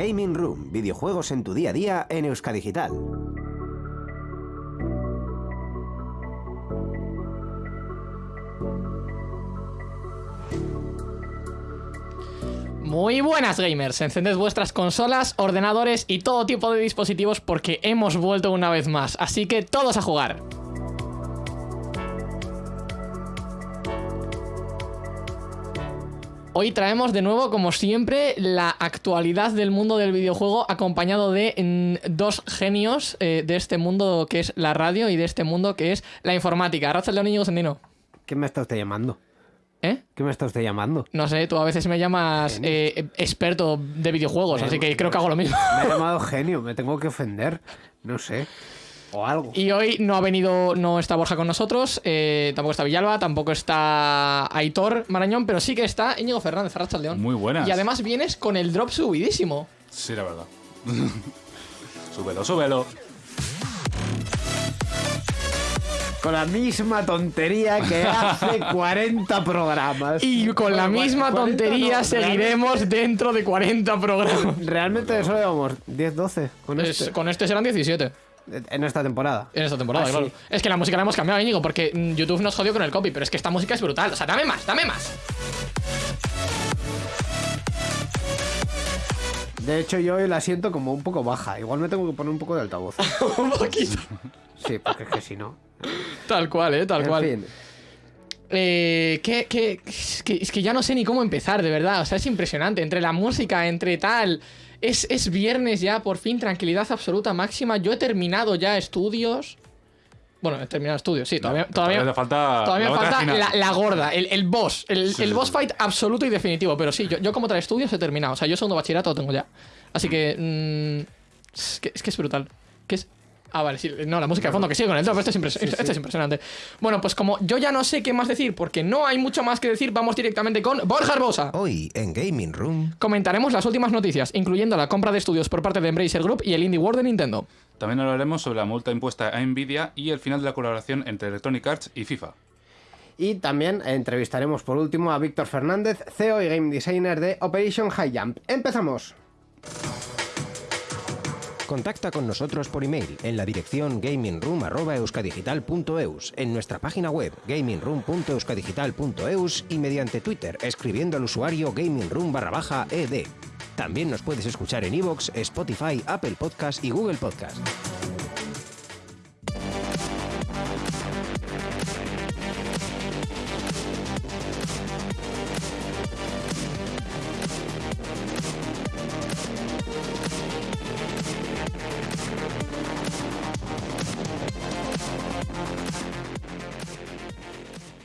Gaming Room, videojuegos en tu día a día en Euskadigital. Muy buenas gamers, encended vuestras consolas, ordenadores y todo tipo de dispositivos porque hemos vuelto una vez más, así que todos a jugar. Hoy traemos de nuevo, como siempre, la actualidad del mundo del videojuego acompañado de mm, dos genios eh, de este mundo que es la radio y de este mundo que es la informática. Raza León Íñigo Sendino. ¿Qué me está usted llamando? ¿Eh? ¿Qué me está usted llamando? No sé, tú a veces me llamas eh, experto de videojuegos, así que creo que hago lo mismo. Me he llamado genio, me tengo que ofender. No sé. O algo. Y hoy no ha venido, no está Borja con nosotros, eh, tampoco está Villalba, tampoco está Aitor Marañón, pero sí que está Íñigo Fernández, Arracha León. Muy buenas. Y además vienes con el drop subidísimo. Sí, la verdad. súbelo, súbelo. Con la misma tontería que hace 40 programas. Y con la misma 40 tontería no, seguiremos dentro de 40 programas. Realmente solo llevamos 10, 12 con Es- este. con este serán 17 En esta temporada. en esta temporada, Ah, sí. Es que la música la hemos cambiado, Íñigo, porque mm, YouTube nos jodió con el copy, pero es que esta música es brutal. O sea, dame más, dame más. De hecho, yo hoy la siento como un poco baja. Igual me tengo que poner un poco de altavoz. Un poquito. Sí, porque es que si no. Tal cual, eh, tal En cual. fin. Eh, que, que- es que, es que ya no sé ni cómo empezar, de verdad. O sea, es impresionante. Entre la música, entre tal. Es, es viernes ya, por fin, tranquilidad absoluta máxima. Yo he terminado ya estudios. Bueno, he terminado estudios, sí, todavía, todavía, todavía te falta todavía la falta la, la gorda, el, el boss, el, Sí, el sí, boss sí. fight absoluto y definitivo. Pero sí, yo, yo como trae estudios he terminado. O sea, yo segundo bachillerato lo tengo ya. Así que. mm, es que es que es brutal. Que es. Ah, vale, sí. No, la música de fondo que sigue con el drop. Esto es, impres- esto es impresionante. Bueno, pues como yo ya no sé qué más decir, porque no hay mucho más que decir, vamos directamente con Borja Herbosa. Hoy en Gaming Room. Comentaremos las últimas noticias, incluyendo la compra de estudios por parte de Embracer Group y el Indie World de Nintendo. También hablaremos sobre la multa impuesta a Nvidia y el final de la colaboración entre Electronic Arts y FIFA. Y también entrevistaremos por último a Víctor Fernández, CEO y Game Designer de Operation High Jump. ¡Empezamos! Contacta con nosotros por email en la dirección gamingroom.euskadigital.eus, en nuestra página web gamingroom.euskadigital.eus y mediante Twitter escribiendo al usuario gamingroom ed. También nos puedes escuchar en iVoox, Spotify, Apple Podcast y Google Podcast.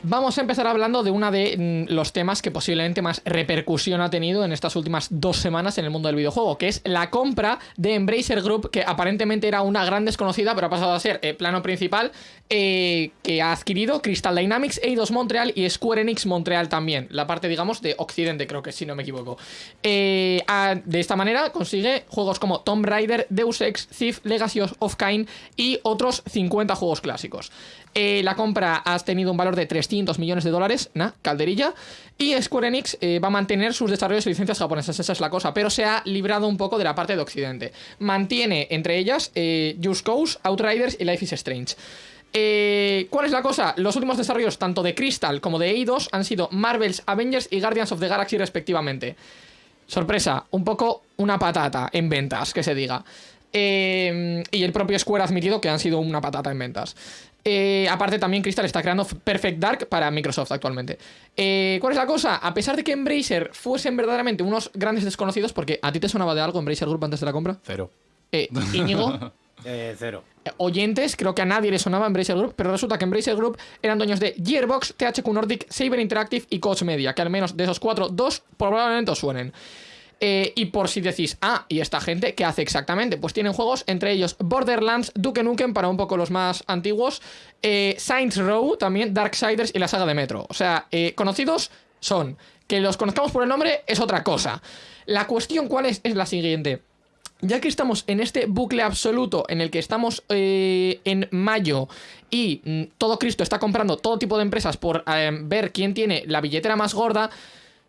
Vamos a empezar hablando de uno de mm, los temas que posiblemente más repercusión ha tenido en estas últimas dos semanas en el mundo del videojuego, que es la compra de Embracer Group, que aparentemente era una gran desconocida, pero ha pasado a ser eh, plano principal, eh, que ha adquirido Crystal Dynamics, Eidos Montreal y Square Enix Montreal también, la parte, digamos, de Occidente, creo que si no me equivoco. Eh, de esta manera consigue juegos como Tomb Raider, Deus Ex, Thief, Legacy of Kain y otros 50 juegos clásicos. Eh, la compra ha tenido un valor de 300 millones de dólares, na, calderilla. Y Square Enix eh, va a mantener sus desarrollos y licencias japonesas, esa es la cosa. Pero se ha librado un poco de la parte de Occidente. Mantiene entre ellas eh, Just Cause, Outriders y Life is Strange. Eh, ¿Cuál es la cosa? Los últimos desarrollos, tanto de Crystal como de Eidos, han sido Marvel's Avengers y Guardians of the Galaxy, respectivamente. Sorpresa, un poco una patata en ventas, que se diga. Y el propio Square ha admitido que han sido una patata en ventas. Eh, aparte, también Crystal está creando Perfect Dark para Microsoft actualmente. Eh, ¿Cuál es la cosa? A pesar de que Embracer fuesen verdaderamente unos grandes desconocidos, porque a ti te sonaba de algo Embracer Group antes de la compra, Cero. eh, Íñigo, Eh, cero. eh, oyentes, creo que a nadie le sonaba Embracer Group, pero resulta que Embracer Group eran dueños de Gearbox, THQ Nordic, Saber Interactive y Coach Media, que al menos de esos cuatro, dos probablemente os suenen. Eh, y por si decís, ah, ¿y esta gente qué hace exactamente? Pues tienen juegos, entre ellos Borderlands, Duke Nukem, para un poco los más antiguos, eh, Saints Row, también Darksiders y la saga de Metro. O sea, eh, conocidos son. Que los conozcamos por el nombre es otra cosa. La cuestión, ¿cuál es? Es la siguiente. Ya que estamos en este bucle absoluto en el que estamos en mayo y mm, todo Cristo está comprando todo tipo de empresas por ver quién tiene la billetera más gorda,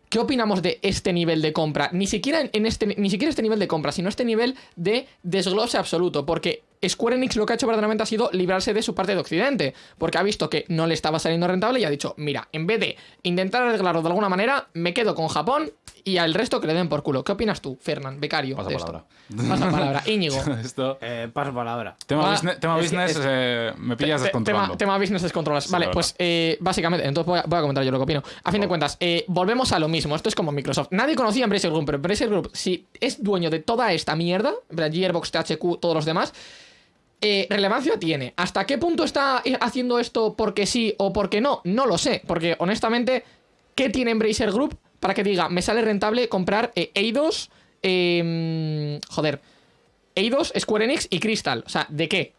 ¿Qué opinamos de este nivel de compra? Ni siquiera en este, ni siquiera este nivel de compra, sino este nivel de desglose absoluto. Porque Square Enix lo que ha hecho verdaderamente ha sido librarse de su parte de Occidente. Porque ha visto que no le estaba saliendo rentable y ha dicho, mira, en vez de intentar arreglarlo de alguna manera, me quedo con Japón y al resto que le den por culo. ¿Qué opinas tú, Fernán, becario? Pasa de palabra. Esto? Pasa palabra. Íñigo. Esto. Eh, paso palabra. Tema, Ah, business, tema es que- business es- eh, me pillas Te- descontrolando. Tema, tema business descontrolas. Sí, vale, pues eh, básicamente, entonces voy a, voy a comentar yo lo que opino. A fin de cuentas, eh, volvemos a lo mismo. Esto es como Microsoft. Nadie conocía a Embracer Group, pero Embracer Group, si es dueño de toda esta mierda, Gearbox, THQ, todos los demás, eh, relevancia tiene. ¿Hasta qué punto está eh, haciendo esto porque sí o porque no? No lo sé, porque honestamente, ¿qué tiene Embracer Group para que diga, me sale rentable comprar eh, Eidos, eh, joder, Eidos, Square Enix y Crystal? O sea, ¿de qué?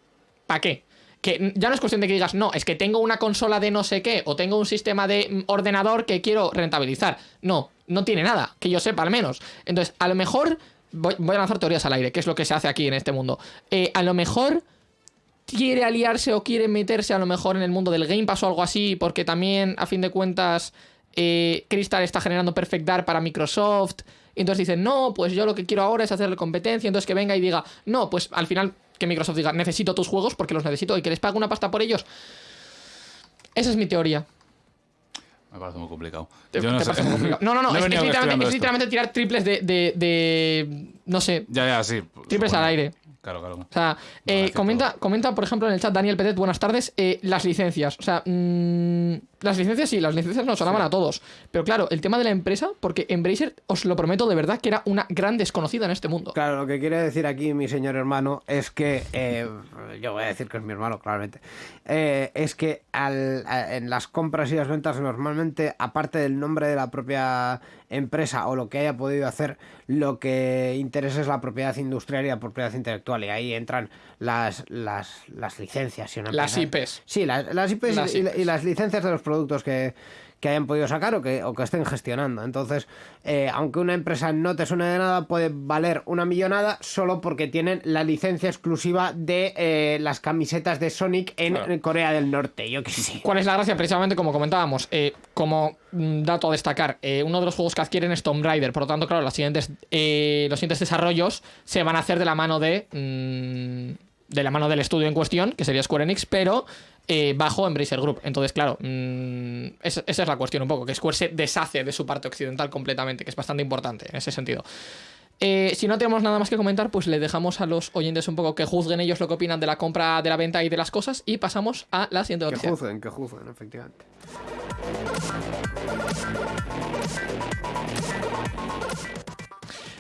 ¿Para qué? Que ya no es cuestión de que digas, no, es que tengo una consola de no sé qué, o tengo un sistema de mm, ordenador que quiero rentabilizar. No, no tiene nada, que yo sepa al menos. Entonces, a lo mejor, voy, a lanzar teorías al aire, que es lo que se hace aquí en este mundo. Eh, a lo mejor quiere aliarse o quiere meterse a lo mejor en el mundo del Game Pass o algo así, porque también, a fin de cuentas, eh, Crystal está generando Perfect Dark para Microsoft. Y entonces dicen, no, pues yo lo que quiero ahora es hacerle competencia. Entonces que venga y diga, no, pues al final que Microsoft diga, necesito tus juegos porque los necesito y que les pague una pasta por ellos. Esa es mi teoría. Me parece muy complicado. Te- Yo no sé. complicado. No, no, no, es, literalmente, es tirar triples de, de, de- No sé, Ya, ya, sí. triples al aire. Claro, claro. O sea, eh, comenta, comenta, por ejemplo, en el chat Daniel Petet, buenas tardes, eh, las licencias. O sea, mm, las licencias sí, las licencias nos sonaban a todos. Pero claro, el tema de la empresa, porque Embracer, os lo prometo de verdad, que era una gran desconocida en este mundo. Claro, lo que quiere decir aquí mi señor hermano es que, eh, yo voy a decir que es mi hermano, claramente, eh, es que al- a- en las compras y las ventas normalmente, aparte del nombre de la propia empresa o lo que haya podido hacer, lo que interesa es la propiedad industrial y la propiedad intelectual y ahí entran las, las, las licencias. si una Las empresa- IPs. Sí, las, las IPs, Las y, y- IPs. y las licencias de los productos que, que hayan podido sacar o que, o que estén gestionando. Entonces, eh, aunque una empresa no te suene de nada, puede valer una millonada solo porque tienen la licencia exclusiva de eh, las camisetas de Sonic en Claro. Corea del Norte. Yo qué sé. ¿Cuál es la gracia? Precisamente como comentábamos, eh, como mm, dato a destacar, uno de los juegos que adquieren es Tomb Raider, por lo tanto, claro, las siguientes, los siguientes desarrollos se van a hacer de la mano de. mm, de la mano del estudio en cuestión, que sería Square Enix, pero eh, bajo Embracer Group. Entonces, claro, mm, esa, esa es la cuestión un poco, que Square se deshace de su parte occidental completamente, que es bastante importante en ese sentido. Eh, si no tenemos nada más que comentar, pues le dejamos a los oyentes un poco que juzguen ellos lo que opinan de la compra, de la venta y de las cosas, y pasamos a la siguiente Que noticia. juzguen, que juzguen, efectivamente.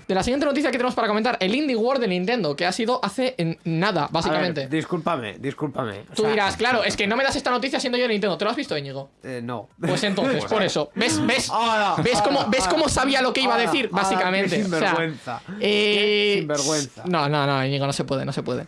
De la siguiente noticia que tenemos para comentar, el Indie World de Nintendo, que ha sido hace nada, A básicamente. ver, discúlpame, discúlpame. O Tú sea, dirás, claro, es que no me das esta noticia siendo yo de Nintendo. ¿Te lo has visto, Íñigo? eh, no. Pues entonces, por eso. ¿Ves, ves, Ahora, ves, cómo, ahora, ¿ves cómo sabía lo que iba a decir? ahora, Básicamente. qué O sea, sinvergüenza. eh, Qué sinvergüenza. No, no, no, Íñigo, no se puede, no se puede.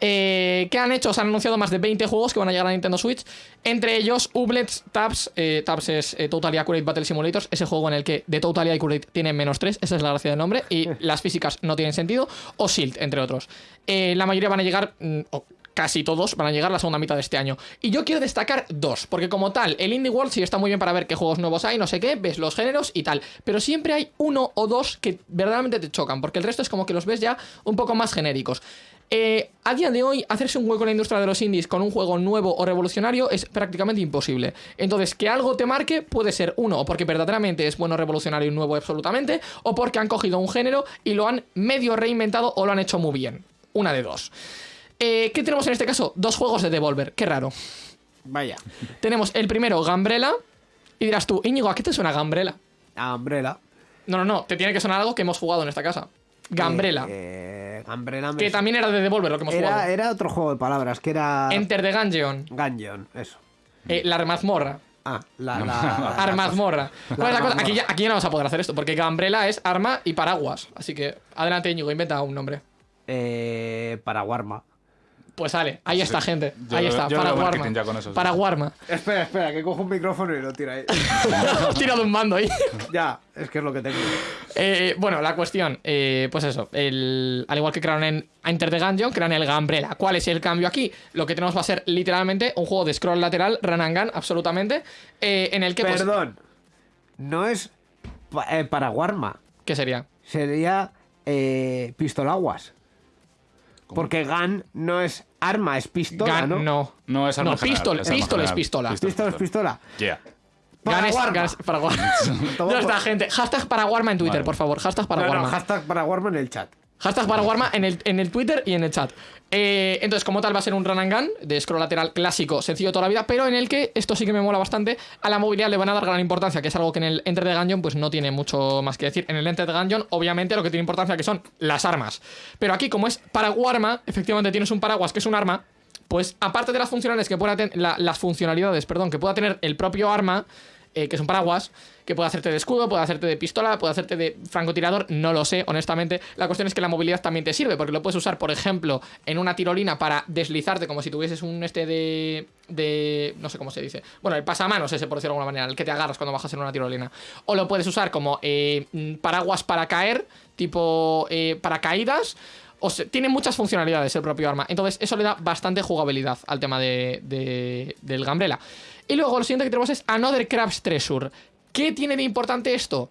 Eh, ¿Qué han hecho? Se han anunciado más de 20 juegos que van a llegar a Nintendo Switch. Entre ellos, Ublets Tabs. Eh, Tabs es eh, Totally Accurate Battle Simulators. Ese juego en el que de Totally Accurate tiene menos 3. Esa es la gracia del nombre. Y las físicas no tienen sentido. O Shield, entre otros. Eh, la mayoría van a llegar. mm, o casi todos van a llegar la segunda mitad de este año. Y yo quiero destacar dos, porque como tal, el Indie World sí está muy bien para ver qué juegos nuevos hay, no sé qué, ves los géneros y tal. Pero siempre hay uno o dos que verdaderamente te chocan, porque el resto es como que los ves ya un poco más genéricos. Eh, a día de hoy, hacerse un hueco en la industria de los indies con un juego nuevo o revolucionario es prácticamente imposible. Entonces, que algo te marque puede ser uno, o porque verdaderamente es bueno, revolucionario y nuevo absolutamente, o porque han cogido un género y lo han medio reinventado o lo han hecho muy bien. Una de dos. Eh, ¿Qué tenemos en este caso? Dos juegos de Devolver. Qué raro. Vaya. Tenemos el primero, Gambrela. Y dirás tú, Íñigo, ¿a qué te suena Gambrela? A Umbrella. No, no, no. Te tiene que sonar algo que hemos jugado en esta casa. Gambrela. Eh, eh, Gambrela me que también era de Devolver lo que hemos era, jugado. era otro juego de palabras, que era Enter the Gungeon. Gungeon, eso. Eh, la mazmorra. Ah, la... la, Armazmorra. ¿Cuál es la cosa? armazmorra. Aquí ya, aquí ya no vamos a poder hacer esto, porque Gambrela es arma y paraguas. Así que, adelante, Íñigo, inventa un nombre. Eh, para Warma. Pues sale, ahí está, gente. Yo ahí está, yo para veo Warma. marketing ya con eso, sí. Para Warma. Espera, espera, que cojo un micrófono y lo tira ahí. Tira de un mando ahí. ya, es que es lo que tengo. Eh, bueno, la cuestión, eh, pues eso, el, al igual que crearon en Enter the Gungeon, crean el Gambrela. ¿Cuál es el cambio aquí? Lo que tenemos va a ser literalmente un juego de scroll lateral, run and gun, absolutamente, eh, en el que... pues, Perdón. No es pa- eh, Paraguarma. ¿Qué sería? Sería eh, pistolaguas. Porque gun no es arma, es pistola, Gun, ¿no? no. No, es arma No, general, pistol, es pistol es pistola. Pistola es pistola. Yeah. Gun es- Paraguarma. gun es Paraguarma. Toma ya está, gente. Hashtag Paraguarma en Twitter, Vale. por favor. Hashtag No, no, Paraguarma. hashtag Paraguarma en el chat. Hashtag Paraguarma en el, en el Twitter y en el chat. Eh, entonces, como tal, va a ser un run and gun de scroll lateral clásico, sencillo toda la vida, pero en el que, esto sí que me mola bastante, a la movilidad le van a dar gran importancia, que es algo que en el Enter the Gungeon pues no tiene mucho más que decir. En el Enter the Gungeon, obviamente, lo que tiene importancia que son las armas. Pero aquí, como es Paraguarma, efectivamente tienes un paraguas que es un arma, pues aparte de las funcionalidades que pueda la- las funcionalidades, perdón, que pueda tener el propio arma, eh, que es un paraguas, que puede hacerte de escudo, puede hacerte de pistola, puede hacerte de francotirador, no lo sé, honestamente. La cuestión es que la movilidad también te sirve, porque lo puedes usar, por ejemplo, en una tirolina para deslizarte como si tuvieses un este de. de. no sé cómo se dice. Bueno, el pasamanos ese, por decirlo de alguna manera, el que te agarras cuando bajas en una tirolina. O lo puedes usar como eh, mm, paraguas para caer, tipo eh, paracaídas. O sea, tiene muchas funcionalidades el propio arma. Entonces, eso le da bastante jugabilidad al tema de, de- del Gambrela. Y luego, lo siguiente que tenemos es Another Crab's Treasure. ¿Qué tiene de importante esto?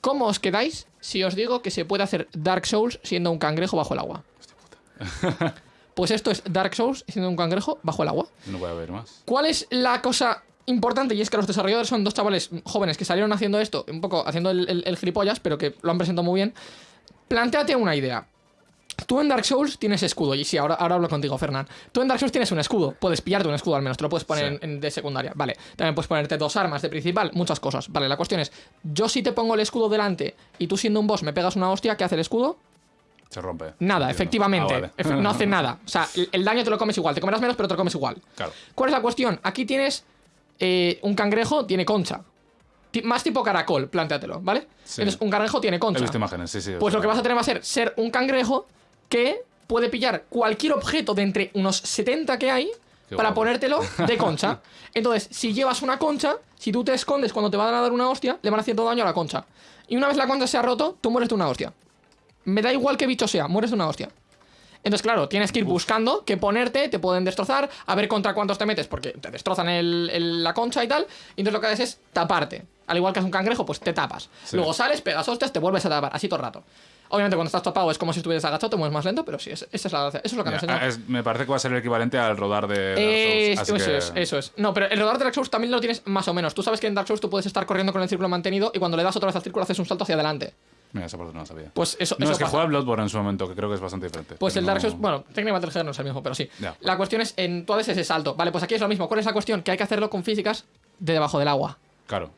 ¿Cómo os quedáis si os digo que se puede hacer Dark Souls siendo un cangrejo bajo el agua? Pues esto es Dark Souls siendo un cangrejo bajo el agua. No voy a ver más. ¿Cuál es la cosa importante? Y es que los desarrolladores son dos chavales jóvenes que salieron haciendo esto, un poco haciendo el, el- el gilipollas, pero que lo han presentado muy bien. Plantéate una idea. Tú en Dark Souls tienes escudo, y sí, ahora, ahora hablo contigo, Fernán. Tú en Dark Souls tienes un escudo, puedes pillarte un escudo al menos, te lo puedes poner Sí. en, en- de secundaria, vale. También puedes ponerte dos armas de principal, muchas cosas. Vale, la cuestión es, yo si te pongo el escudo delante y tú siendo un boss me pegas una hostia, ¿qué hace el escudo? Se rompe. Nada, efectivamente. Ah, vale. No hace nada. O sea, el, el daño te lo comes igual, te comerás menos, pero te lo comes igual. Claro. ¿Cuál es la cuestión? Aquí tienes eh, un cangrejo, tiene concha. Más tipo caracol, plántatelo, ¿vale? Sí. Entonces, un cangrejo tiene He concha. visto imágenes, sí, sí. Pues lo que vas a tener va a ser ser un cangrejo que puede pillar cualquier objeto de entre unos 70 que hay Qué para guapo. ponértelo de concha. Entonces, si llevas una concha, si tú te escondes cuando te van a dar una hostia, le van haciendo daño a la concha. Y una vez la concha se ha roto, tú mueres de una hostia. Me da igual qué bicho sea, mueres de una hostia. Entonces, claro, tienes que ir buscando qué ponerte, te pueden destrozar, a ver contra cuántos te metes, porque te destrozan el- el- la concha y tal. Y entonces lo que haces es taparte. Al igual que es un cangrejo, pues te tapas. Sí. Luego sales, pegas hostias, te vuelves a tapar, así todo el rato. Obviamente, cuando estás tapado es como si estuvieras agachado, te mueves más lento, pero sí, es- esa es la gracia. Eso es lo que Ya, enseñado. ah, es- me parece que va a ser el equivalente al rodar de Dark Es- Souls. así eso que- es, eso es. No, pero el rodar de Dark Souls también lo tienes más o menos. Tú sabes que en Dark Souls tú puedes estar corriendo con el círculo mantenido y cuando le das otra vez al círculo haces un salto hacia adelante. Mira, esa parte no la sabía. Pues eso, no, eso es que pasa. juega Bloodborne en su momento, que creo que es bastante diferente. Pues el Dark Souls, bueno, técnicamente el no es el mismo, pero sí. Ya. La cuestión es, en tú haces ese salto. Vale, pues aquí es lo mismo. ¿Cuál es la cuestión? Que hay que hacerlo con físicas de debajo del agua. Claro.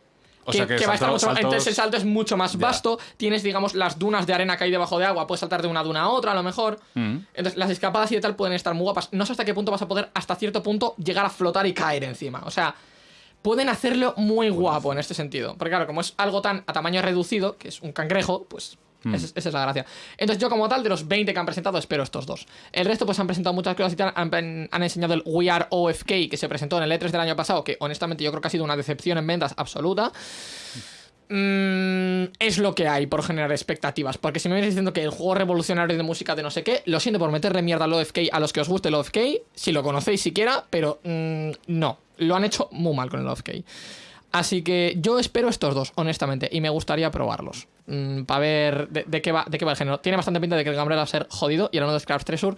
O que, sea que, que va a estar saltos- Entonces el salto es mucho más vasto. Tienes, digamos, las dunas de arena que hay debajo de agua. Puedes saltar de una duna a otra, a lo mejor. Mm. Entonces las escapadas y de tal pueden estar muy guapas. No sé hasta qué punto vas a poder, hasta cierto punto, llegar a flotar y caer encima. O sea, pueden hacerlo muy guapo en este sentido. Porque claro, como es algo tan a tamaño reducido, que es un cangrejo, pues... Mm. Es- esa es la gracia. Entonces yo como tal, de los 20 que han presentado, espero estos dos. El resto pues han presentado muchas cosas y. Han, han enseñado el We Are OFK que se presentó en el E3 del año pasado, que honestamente yo creo que ha sido una decepción en ventas absoluta. Mm, es lo que hay por generar expectativas. Porque si me vienes diciendo que el juego revolucionario de música de no sé qué, lo siento por meterle mierda al OFK a los que os guste el OFK, si lo conocéis siquiera, pero mm, no, lo han hecho muy mal con el OFK. Así que yo espero estos dos, honestamente, y me gustaría probarlos. Para ver de, de qué va, de qué va el género. Tiene bastante pinta de que el Gambrel va a ser jodido y el uno de Scraps Treasure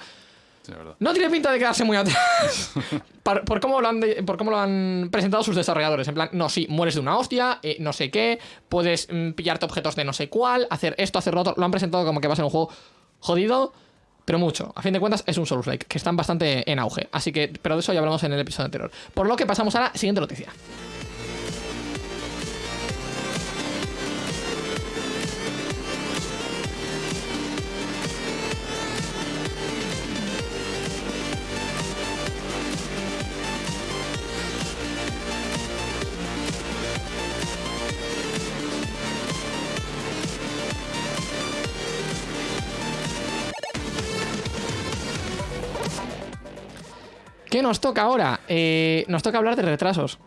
Sí, no tiene pinta de quedarse muy atrás. por, por cómo lo han de- por cómo lo han presentado sus desarrolladores. En plan, no, sí, mueres de una hostia, eh, no sé qué, puedes mm, pillarte objetos de no sé cuál, hacer esto, hacer lo otro. Lo han presentado como que va a ser un juego jodido, pero mucho. A fin de cuentas, es un Souls-like, que están bastante en auge. Así que, pero de eso ya hablamos en el episodio anterior. Por lo que pasamos a la siguiente noticia. ¿Qué nos toca ahora? Eh, nos toca hablar de retrasos.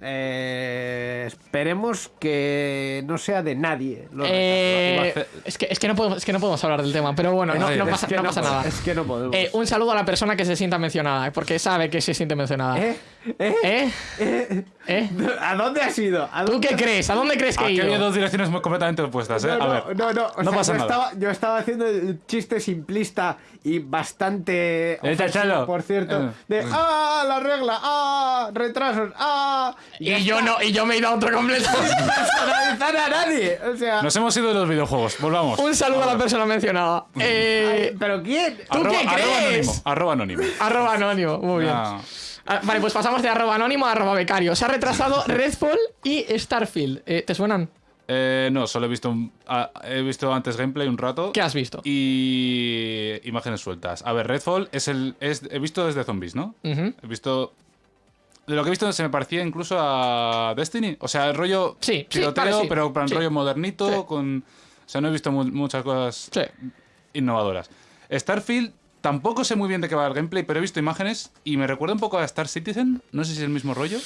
Eh, esperemos que no sea de nadie. los Eh, es, que, es, que no podemos, es que no podemos hablar del tema, pero bueno, no, pasa, que no no pasa podemos, nada. es que no podemos. Eh, un saludo a la persona que se sienta mencionada, porque sabe que se siente mencionada. ¿Eh? ¿Eh? ¿Eh? ¿A dónde has ido? ¿A ¿Tú dónde qué has- crees? ¿A dónde crees que he Aquí había ido? dos direcciones muy completamente opuestas, ¿eh? No, a no, ver. no, no, o no sea, pasa yo nada. Estaba, yo estaba haciendo el chiste simplista y bastante Eh, ofensivo, Chalo. por cierto, Eh. de ¡ah, la regla! ¡ah, retrasos! ¡ah! Y yo no, y yo me he ido a otro completo. personalizar a nadie. O sea, Nos hemos ido de los videojuegos, volvamos. Un saludo a la persona mencionada. Eh, ay, ¿pero quién? ¿Tú arroba, qué arroba crees? anónimo, arroba anónimo. arroba anónimo, muy bien. Ah, Vale, pues pasamos de arroba anónimo a arroba becario. Se ha retrasado Redfall y Starfield. Eh, ¿Te suenan? eh, no, solo he visto, un- ah, he visto antes gameplay un rato. ¿Qué has visto? Y imágenes sueltas. A ver, Redfall es el. Es, he visto desde zombies, ¿no? He visto. De lo que he visto se me parecía incluso a Destiny. O sea, el rollo Sí, sí, tiroteo, vale, sí. pero en Sí. rollo modernito. Con O sea, no he visto mu- muchas cosas Sí. innovadoras. Starfield, tampoco sé muy bien de qué va el gameplay, pero he visto imágenes y me recuerda un poco a Star Citizen. No sé si es el mismo rollo.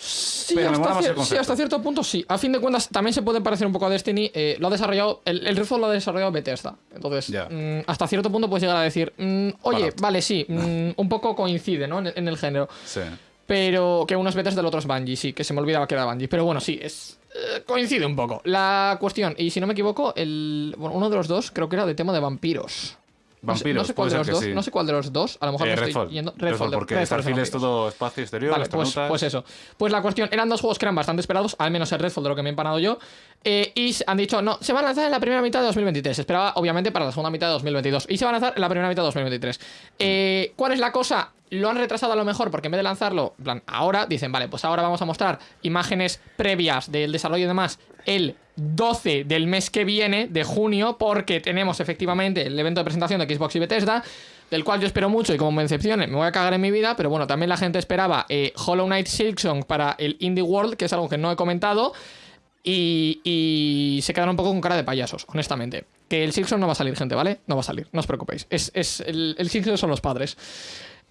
Sí, Pero hasta, mola más el cier- sí, concepto. hasta cierto punto sí. A fin de cuentas, también se puede parecer un poco a Destiny. eh, lo ha desarrollado. El, el lo ha desarrollado Bethesda. Entonces, mm, hasta cierto punto puedes llegar a decir, mm, oye, vale, sí, mm, un poco coincide, ¿no? En, en el género. Sí. Pero que uno es Bethesda, el otro es Bungie, sí, que se me olvidaba que era Bungie. Pero bueno, sí, es. eh, coincide un poco. La cuestión, y si no me equivoco, el, bueno, uno de los dos creo que era de tema de vampiros. No sé- Vampiros, no sé, cuál de los dos, sí. no sé cuál de los dos, a lo mejor Eh, me estoy yendo. Redfall, porque Redfall Starfield es todo espacio exterior, Vale, pues, pues eso. Pues la cuestión, eran dos juegos que eran bastante esperados, al menos el Redfall de lo que me he empanado yo. eh, y han dicho, no, se van a lanzar en la primera mitad de 2023. Se esperaba, obviamente, para la segunda mitad de 2022. Y se van a lanzar en la primera mitad de 2023. Eh, ¿Cuál es la cosa? Lo han retrasado a lo mejor porque en vez de lanzarlo, plan, ahora, dicen, vale, pues ahora vamos a mostrar imágenes previas del desarrollo y demás el 12 del mes que viene, de junio, porque tenemos efectivamente el evento de presentación de Xbox y Bethesda del cual yo espero mucho y como me decepcione me voy a cagar en mi vida, pero bueno, también la gente esperaba eh, Hollow Knight Silksong para el Indie World, que es algo que no he comentado, y, y se quedaron un poco con cara de payasos, honestamente. Que el Silksong no va a salir, gente, ¿vale? No va a salir, no os preocupéis. Es, es el, el Silksong son los padres.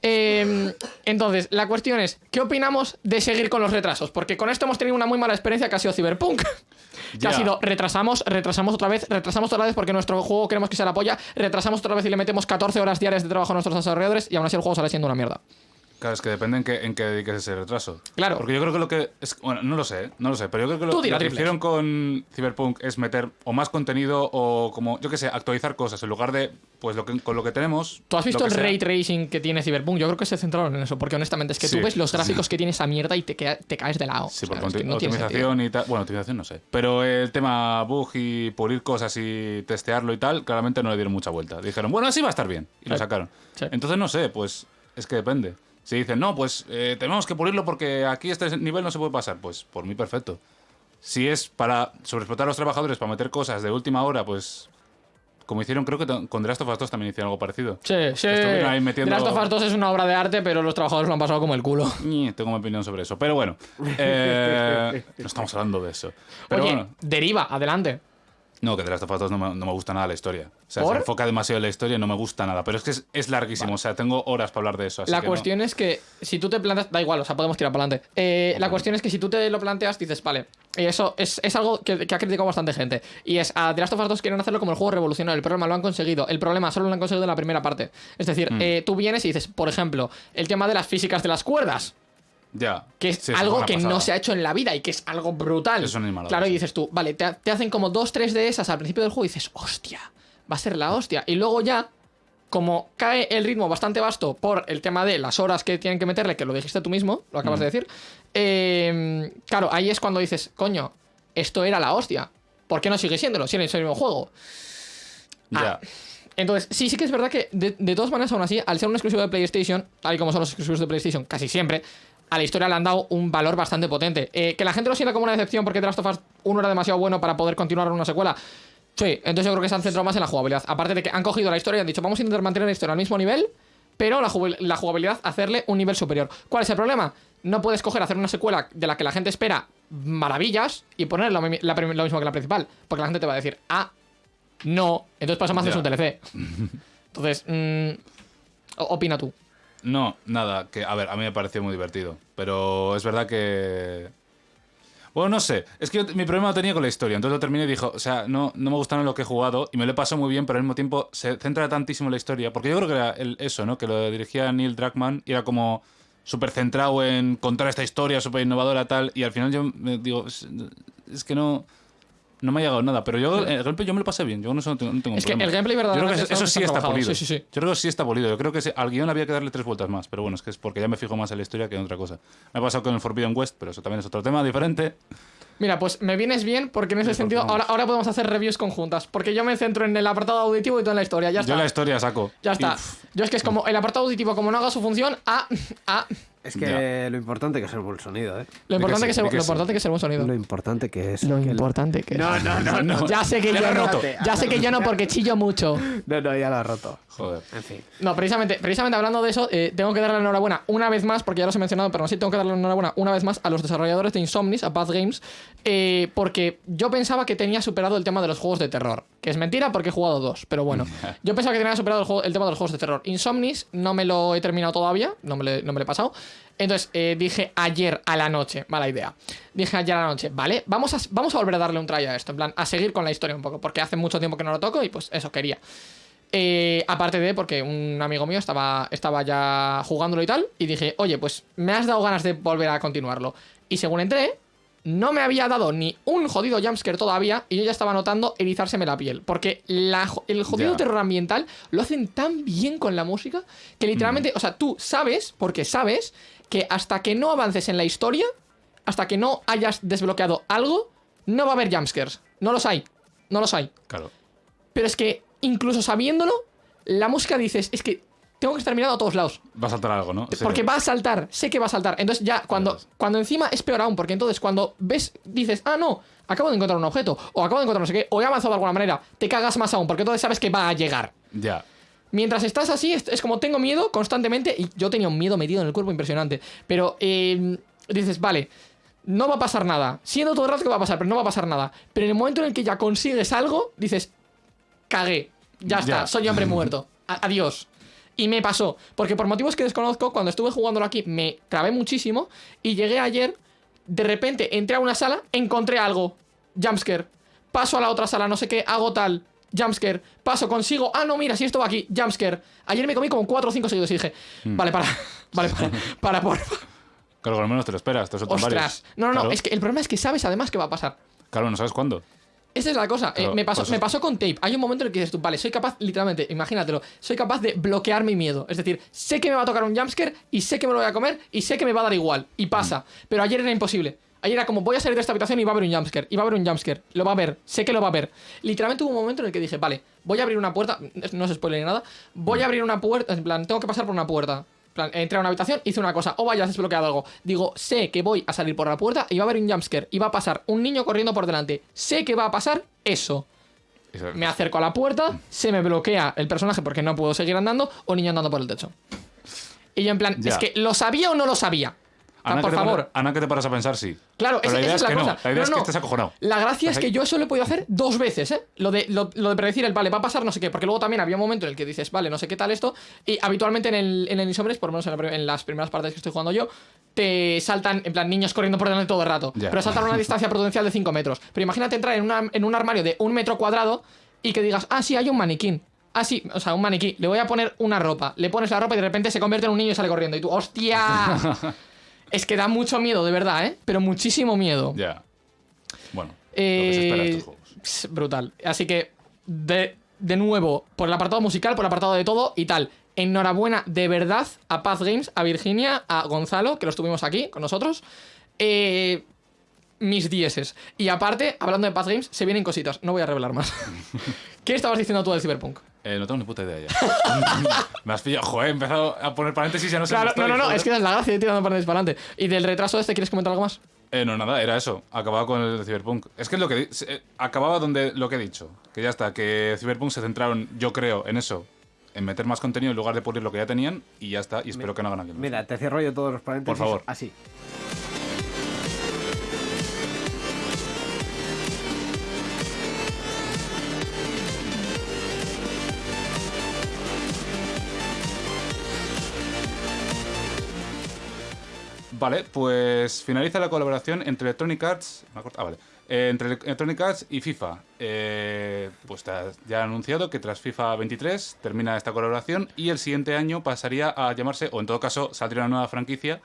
Eh, entonces, la cuestión es, ¿qué opinamos de seguir con los retrasos? Porque con esto hemos tenido una muy mala experiencia que ha sido Cyberpunk. Que ha sido retrasamos, retrasamos otra vez, retrasamos otra vez porque nuestro juego queremos que sea la polla, retrasamos otra vez y le metemos 14 horas diarias de trabajo a nuestros desarrolladores y aún así el juego sale siendo una mierda. Claro, es que depende en qué, en qué dediques ese retraso. Claro. Porque yo creo que lo que. Es, bueno, no lo sé, ¿eh? no lo sé. Pero yo creo que lo, que hicieron con Cyberpunk es meter o más contenido o como, yo qué sé, actualizar cosas en lugar de, pues lo que, con lo que tenemos. ¿Tú has visto el sea. ray tracing que tiene Cyberpunk? Yo creo que se centraron en eso, porque honestamente es que Sí. tú ves los gráficos que tiene esa mierda y te, te caes de lado. Sí, por no optimización y tal. Bueno, optimización no sé. Pero el tema bug y pulir cosas y testearlo y tal, claramente no le dieron mucha vuelta. Dijeron, bueno, así va a estar bien. Y lo sacaron. Sí. Entonces no sé, pues es que depende. Si dicen, no, pues eh, tenemos que pulirlo porque aquí este nivel no se puede pasar, pues por mí perfecto. Si es para sobreexplotar a los trabajadores, para meter cosas de última hora, pues como hicieron, creo que con The Last of Us 2 también hicieron algo parecido. Sí, sí. Estuvieron ahí The metiendo- Last of Us 2 es una obra de arte, pero los trabajadores lo han pasado como el culo. Tengo mi opinión sobre eso. Pero bueno, eh, no estamos hablando de eso. Pero Oye, bueno, deriva, adelante. No, que The Last of Us 2 no me, no me gusta nada la historia. O sea, ¿Por? se enfoca demasiado en la historia y no me gusta nada. Pero es que es, es larguísimo. O sea, tengo horas para hablar de eso. así La que no. cuestión es que si tú te planteas, da igual, o sea, podemos tirar para adelante. Eh, la cuestión es que si tú te lo planteas, dices, vale, y eso es, es algo que, que ha criticado bastante gente. Y es, a The Last of Us 2 quieren hacerlo como el juego revolucionario. El problema lo han conseguido. El problema solo lo han conseguido en la primera parte. Es decir, Mm. eh, tú vienes y dices, por ejemplo, el tema de las físicas de las cuerdas. Ya. Que es Sí, algo que no se ha hecho en la vida y que es algo brutal. Es Claro, y dices tú, vale, te, te hacen como dos, tres de esas al principio del juego y dices, hostia, va a ser la hostia. Y luego ya, como cae el ritmo bastante vasto por el tema de las horas que tienen que meterle, que lo dijiste tú mismo, lo acabas Mm. de decir, eh, claro, ahí es cuando dices, coño, esto era la hostia. ¿Por qué no sigue siéndolo? Si es el mismo juego. Ya. Entonces, sí, sí que es verdad que de, de todas maneras, aún así, al ser un exclusivo de PlayStation, tal y como son los exclusivos de PlayStation casi siempre, a la historia le han dado un valor bastante potente. Eh, que la gente lo sienta como una decepción porque The Last of Us 1 era demasiado bueno para poder continuar una secuela. Sí, entonces yo creo que se han centrado más en la jugabilidad. Aparte de que han cogido la historia y han dicho, vamos a intentar mantener la historia al mismo nivel, pero la, jugabilidad hacerle un nivel superior. ¿Cuál es el problema? No puedes coger hacer una secuela de la que la gente espera maravillas y poner lo, la mismo que la principal. Porque la gente te va a decir, ah, no, entonces pasa más de un TLC. Entonces, mm, opina tú. No, nada. Que, a ver, a mí me pareció muy divertido. Pero es verdad que. Bueno, no sé. Es que mi problema lo tenía con la historia. Entonces lo terminé y dijo, o sea, no, no me gustaron lo que he jugado y me lo he pasado muy bien, pero al mismo tiempo se centra tantísimo en la historia. Porque yo creo que era eso, ¿no? Que lo dirigía Neil Druckmann era como. súper centrado en contar esta historia súper innovadora tal, y al final yo me digo, es que no... No me ha llegado nada, pero yo el gameplay yo me lo pasé bien. Yo no, no tengo, no tengo Es que el gameplay Yo creo que eso sí está trabajado. pulido. Sí, sí, sí. Yo creo que sí está pulido. Yo creo que al guion había que darle tres vueltas más, pero bueno, es que es porque ya me fijo más en la historia que en otra cosa. Me ha pasado con el Forbidden West, pero eso también es otro tema diferente. Mira, pues me vienes bien porque en ese Sí, sentido ahora, ahora podemos hacer reviews conjuntas. Porque yo me centro en el apartado auditivo y tú en la historia. Ya está. Yo la historia saco. Ya está. Yo es que es como el apartado auditivo, como no haga su función, ah, ah. Es que lo importante que es el buen sonido, ¿eh? Lo importante, sí, que, que lo sí. importante que sea el buen sonido. Lo importante que es. Lo que importante que No, no, no, no. Ya sé que Ya yo lo he no. roto. Ya sé que yo no porque chillo mucho. No, no, ya lo ha roto. Joder. En fin. No, precisamente, precisamente hablando de eso, eh, tengo que darle la enhorabuena una vez más, porque ya los he mencionado, pero aún así tengo que darle la enhorabuena una vez más a los desarrolladores de Insomnis, a Path Games, eh, porque yo pensaba que tenía superado el tema de los juegos de terror. Que es mentira porque he jugado dos, pero bueno. Yo pensaba que tenía superado el, juego- el tema de los juegos de terror. Insomnis no me lo he terminado todavía, no me, lo- no me lo he pasado. Entonces eh, dije ayer a la noche, mala idea. Dije ayer a la noche, vale, vamos a, vamos a volver a darle un try a esto, en plan, a seguir con la historia un poco, porque hace mucho tiempo que no lo toco y pues eso quería. Eh, aparte de porque un amigo mío estaba, estaba ya jugándolo y tal, y dije, oye, pues me has dado ganas de volver a continuarlo. Y según entré, no me había dado ni un jodido jumpscare todavía, y yo ya estaba notando erizárseme la piel. Porque la el jodido Ya. terror ambiental lo hacen tan bien con la música que literalmente, o sea, tú sabes, porque sabes, que hasta que no avances en la historia, hasta que no hayas desbloqueado algo, no va a haber jumpscares. No los hay. No los hay. Claro. Pero es que, incluso sabiéndolo, la música dices, es que tengo que estar mirando a todos lados. Va a saltar algo, ¿no? Sí. Porque va a saltar, sé que va a saltar. Entonces ya, cuando, cuando encima es peor aún, porque entonces cuando ves, dices, ah, no, acabo de encontrar un objeto, o acabo de encontrar no sé qué, o he avanzado de alguna manera, te cagas más aún, porque entonces sabes que va a llegar. Ya. Mientras estás así, es, es como tengo miedo constantemente, y yo tenía un miedo metido en el cuerpo impresionante. Pero eh, dices, vale, no va a pasar nada. Siendo todo el rato que va a pasar, pero no va a pasar nada. Pero en el momento en el que ya consigues algo, dices, cagué, ya está, Ya. soy hombre muerto. Adiós. Y me pasó, porque por motivos que desconozco, cuando estuve jugándolo aquí me trabé muchísimo y llegué ayer, de repente entré a una sala, encontré algo, jumpscare, paso a la otra sala, no sé qué, hago tal, jumpscare, paso, consigo, ah, no, mira, si esto va aquí, jumpscare. Ayer me comí como 4 o 5 seguidos y dije, Mm. vale, para, vale, para, para, por Claro, al menos te lo esperas. Te Ostras. varios. No, no, no, es que el problema es que sabes además qué va a pasar. Claro, no sabes cuándo. Esa es la cosa. Eh, me, pasó, pues me pasó con tape. Hay un momento en el que dices tú, vale, soy capaz, literalmente, imagínatelo, soy capaz de bloquear mi miedo. Es decir, sé que me va a tocar un jumpscare y sé que me lo voy a comer y sé que me va a dar igual. Y pasa. Pero ayer era imposible. Ayer era como, voy a salir de esta habitación y va a haber un jumpscare. Y va a haber un jumpscare. Lo va a ver. Sé que lo va a ver. Literalmente hubo un momento en el que dije, vale, voy a abrir una puerta. No es spoiler ni nada. Voy a abrir una puerta. En plan, tengo que pasar por una puerta. Plan, entré a una habitación, hice una cosa. O vaya, has desbloqueado algo. Digo, sé que voy a salir por la puerta y va a haber un jumpscare. Y va a pasar un niño corriendo por delante. Sé que va a pasar eso. Eso- Me acerco a la puerta, se me bloquea el personaje porque no puedo seguir andando, o niño andando por el techo. Y yo en plan, Ya. es que ¿lo sabía o no lo sabía? Ana, por favor. para- Ana, que te paras a pensar, sí. Claro, Pero esa, la idea esa es es la que cosa. no. La idea es que estés acojonado. La gracia es que yo eso lo he podido hacer dos veces, ¿eh? Lo de, lo, lo de predecir el, vale, va a pasar no sé qué. Porque luego también había un momento en el que dices, vale, no sé qué tal esto. Y habitualmente en el, en el por lo menos en, la pri- en las primeras partes que estoy jugando yo, te saltan, en plan, niños corriendo por delante todo el rato. Pero saltan a una distancia prudencial de 5 metros. Pero imagínate entrar en, una- en un armario de un metro cuadrado y que digas, ah, sí, hay un maniquín. Ah, sí, o sea, un maniquí. Le voy a poner una ropa. Le pones la ropa y de repente se convierte en un niño y sale corriendo. Y tú, ¡hostia! es que da mucho miedo, de verdad, ¿eh? Pero muchísimo miedo. Ya. Bueno. lo que se espera de Eh, estos juegos. brutal. Así que, de, de nuevo, por el apartado musical, por el apartado de todo y tal. Enhorabuena de verdad a Path Games, a Virginia, a Gonzalo, que los tuvimos aquí con nosotros. Eh, mis dieces. Y aparte, hablando de Path Games, se vienen cositas. No voy a revelar más. ¿Qué estabas diciendo tú del Cyberpunk? Eh, no tengo ni puta idea ya. Me has pillado. Joder, he empezado a poner paréntesis y ya no sé Claro, no, no, no, joder. es que es la gracia de tirando para adelante. Y del retraso este, ¿quieres comentar algo más? Eh, no, nada, era eso. Acababa con el Cyberpunk. Es que es lo que. eh, acababa donde lo que he dicho. Que ya está, que Cyberpunk se centraron, yo creo, en eso. En meter más contenido en lugar de pulir lo que ya tenían. Y ya está. Y espero que no hagan aquí. lo Mira, te cierro yo todos los paréntesis. Por favor. Así. Vale, pues finaliza la colaboración entre Electronic Arts. me acuerdo- Ah, vale. eh, entre Electronic Arts y FIFA. Eh, pues ya ha anunciado que tras FIFA 23 termina esta colaboración y el siguiente año pasaría a llamarse, o en todo caso saldría una nueva franquicia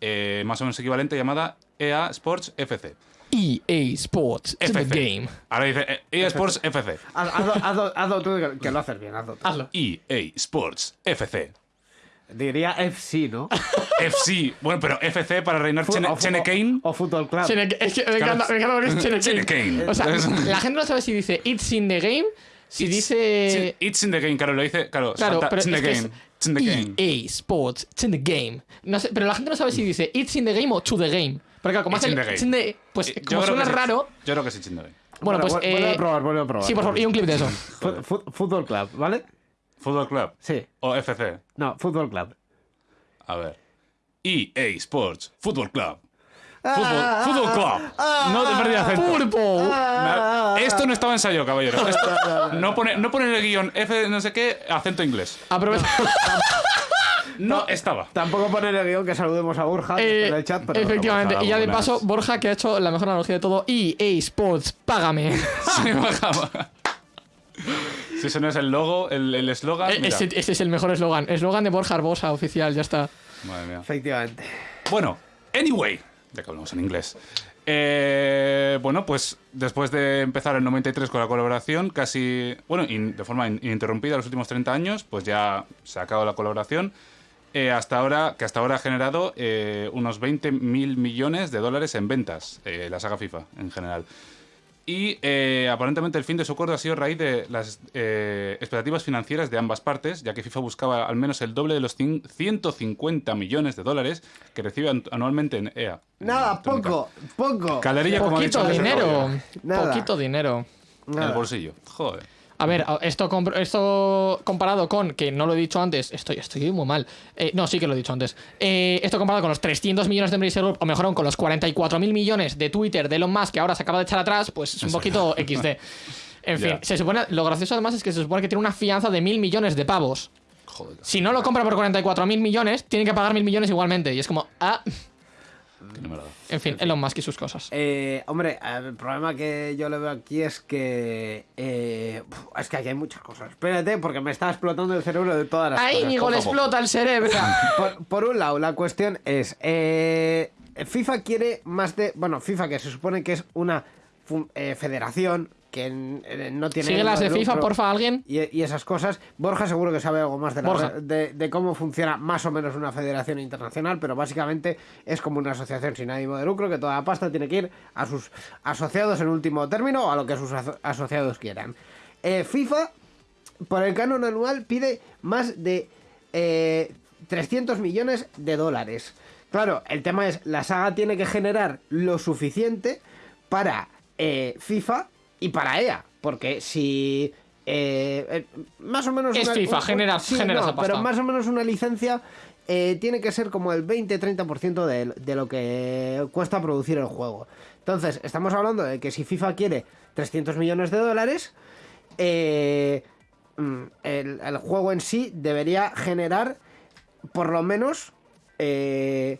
eh, más o menos equivalente llamada EA Sports FC. EA E Sports to the FC. game. Ahora dice eh, EA Sports FC. Haz- Hazlo, hazlo- hazlo tú, que- que lo haces bien, hazlo tú. Hazlo. EA Sports FC. Diría FC, ¿no? FC. Bueno, pero FC para reinar Chene, O- Chene o- Kane. O Football Club. Chene- es que me encanta, me encanta porque es Chene Chene Kane. Kane. O sea, Es- la gente no sabe si dice It's in the game, si dice... It's in the game, claro, lo dice. Claro, Claro, falta pero it's in the es que game. es It's in the game. EA Sports, it's in the game. No sé, pero la gente no sabe si dice It's in the game o to the game. Porque claro, como It's hace in el the it's game. in the- pues Eh, como suena raro, Yo creo que sí, it's in the game. bueno, pues... vu- vuelve eh, a probar, vuelve a probar. Sí, por favor, y un clip de eso. Fútbol Club, ¿vale? Fútbol Club. Sí. O FC. No, Fútbol Club. A ver. EA Sports. Fútbol Club. Ah, Fútbol, fútbol Club. no te perdí acento. Ah, Esto no estaba ensayado, caballero. Esto- no, pone, no pone en el guion F no sé qué, acento inglés. Aprovecha. No estaba. Tampoco poner el guion que saludemos a Borja Eh, en el chat, pero... efectivamente, y ya de paso, Borja, que ha hecho la mejor analogía de todo, EA Sports, págame. Se bajaba. Si ese no es el logo, el el eslogan. Mira. ese, ese es el mejor eslogan. Eslogan de Borja Arbosa, oficial, ya está. Madre mía. Efectivamente. Bueno, anyway, ya que hablamos en inglés. Eh, bueno, pues después de empezar el 93 con la colaboración, casi, bueno, in- de forma in- ininterrumpida los últimos 30 años, pues ya se ha acabado la colaboración. eh, hasta ahora, que hasta ahora ha generado eh, unos 20 mil millones de dólares en ventas, eh, la saga FIFA en general. Y eh, aparentemente el fin de su acuerdo ha sido a raíz de las eh, expectativas financieras de ambas partes, ya que FIFA buscaba al menos el doble de los cin- 150 millones de dólares que recibe an- anualmente en EA. Nada, poco, poco. Calderilla, como ha dicho Poquito el dinero. Nada. Poquito dinero. En el bolsillo. Joder. A ver, esto, comp- esto comparado con, que no lo he dicho antes, estoy, estoy muy mal. Eh, no, sí que lo he dicho antes. Eh, esto comparado con los 300 millones de Embracer Group, o mejor aún con los 44 mil millones de Twitter de Elon Musk que ahora se acaba de echar atrás, pues es un poquito XD. En fin, se supone, lo gracioso además es que se supone que tiene una fianza de mil millones de pavos. Joder. Si no lo compra por 44 mil millones, tiene que pagar mil millones igualmente. Y es como, ah, que no me lo da. en fin, Elon Musk y sus cosas. Eh, hombre, el problema que yo le veo aquí es que. eh, es que aquí hay muchas cosas. Espérate, porque me está explotando el cerebro de todas las Ahí cosas. Íñigo le explota el cerebro. Por, por un lado, la cuestión es. eh, FIFA quiere más de. Bueno, FIFA, que se supone que es una eh, federación que en- no tiene. Sigue las de FIFA, porfa, alguien. Y, y esas cosas. Borja seguro que sabe algo más de, la- Borja. de, de cómo funciona más o menos una federación internacional, pero básicamente es como una asociación sin ánimo de lucro que toda la pasta tiene que ir a sus asociados en último término o a lo que sus aso- asociados quieran. Eh, FIFA, por el canon anual, pide más de eh, 300 millones de dólares. Claro, el tema es, la saga tiene que generar lo suficiente para eh, FIFA y para EA. Porque si... eh, eh, más o menos... Es FIFA, genera- genera esa pasta. Pero más o menos una licencia eh, tiene que ser como el 20-30% de, de lo que cuesta producir el juego. Entonces, estamos hablando de que si FIFA quiere 300 millones de dólares, eh, mm, el, el juego en sí debería generar por lo menos eh,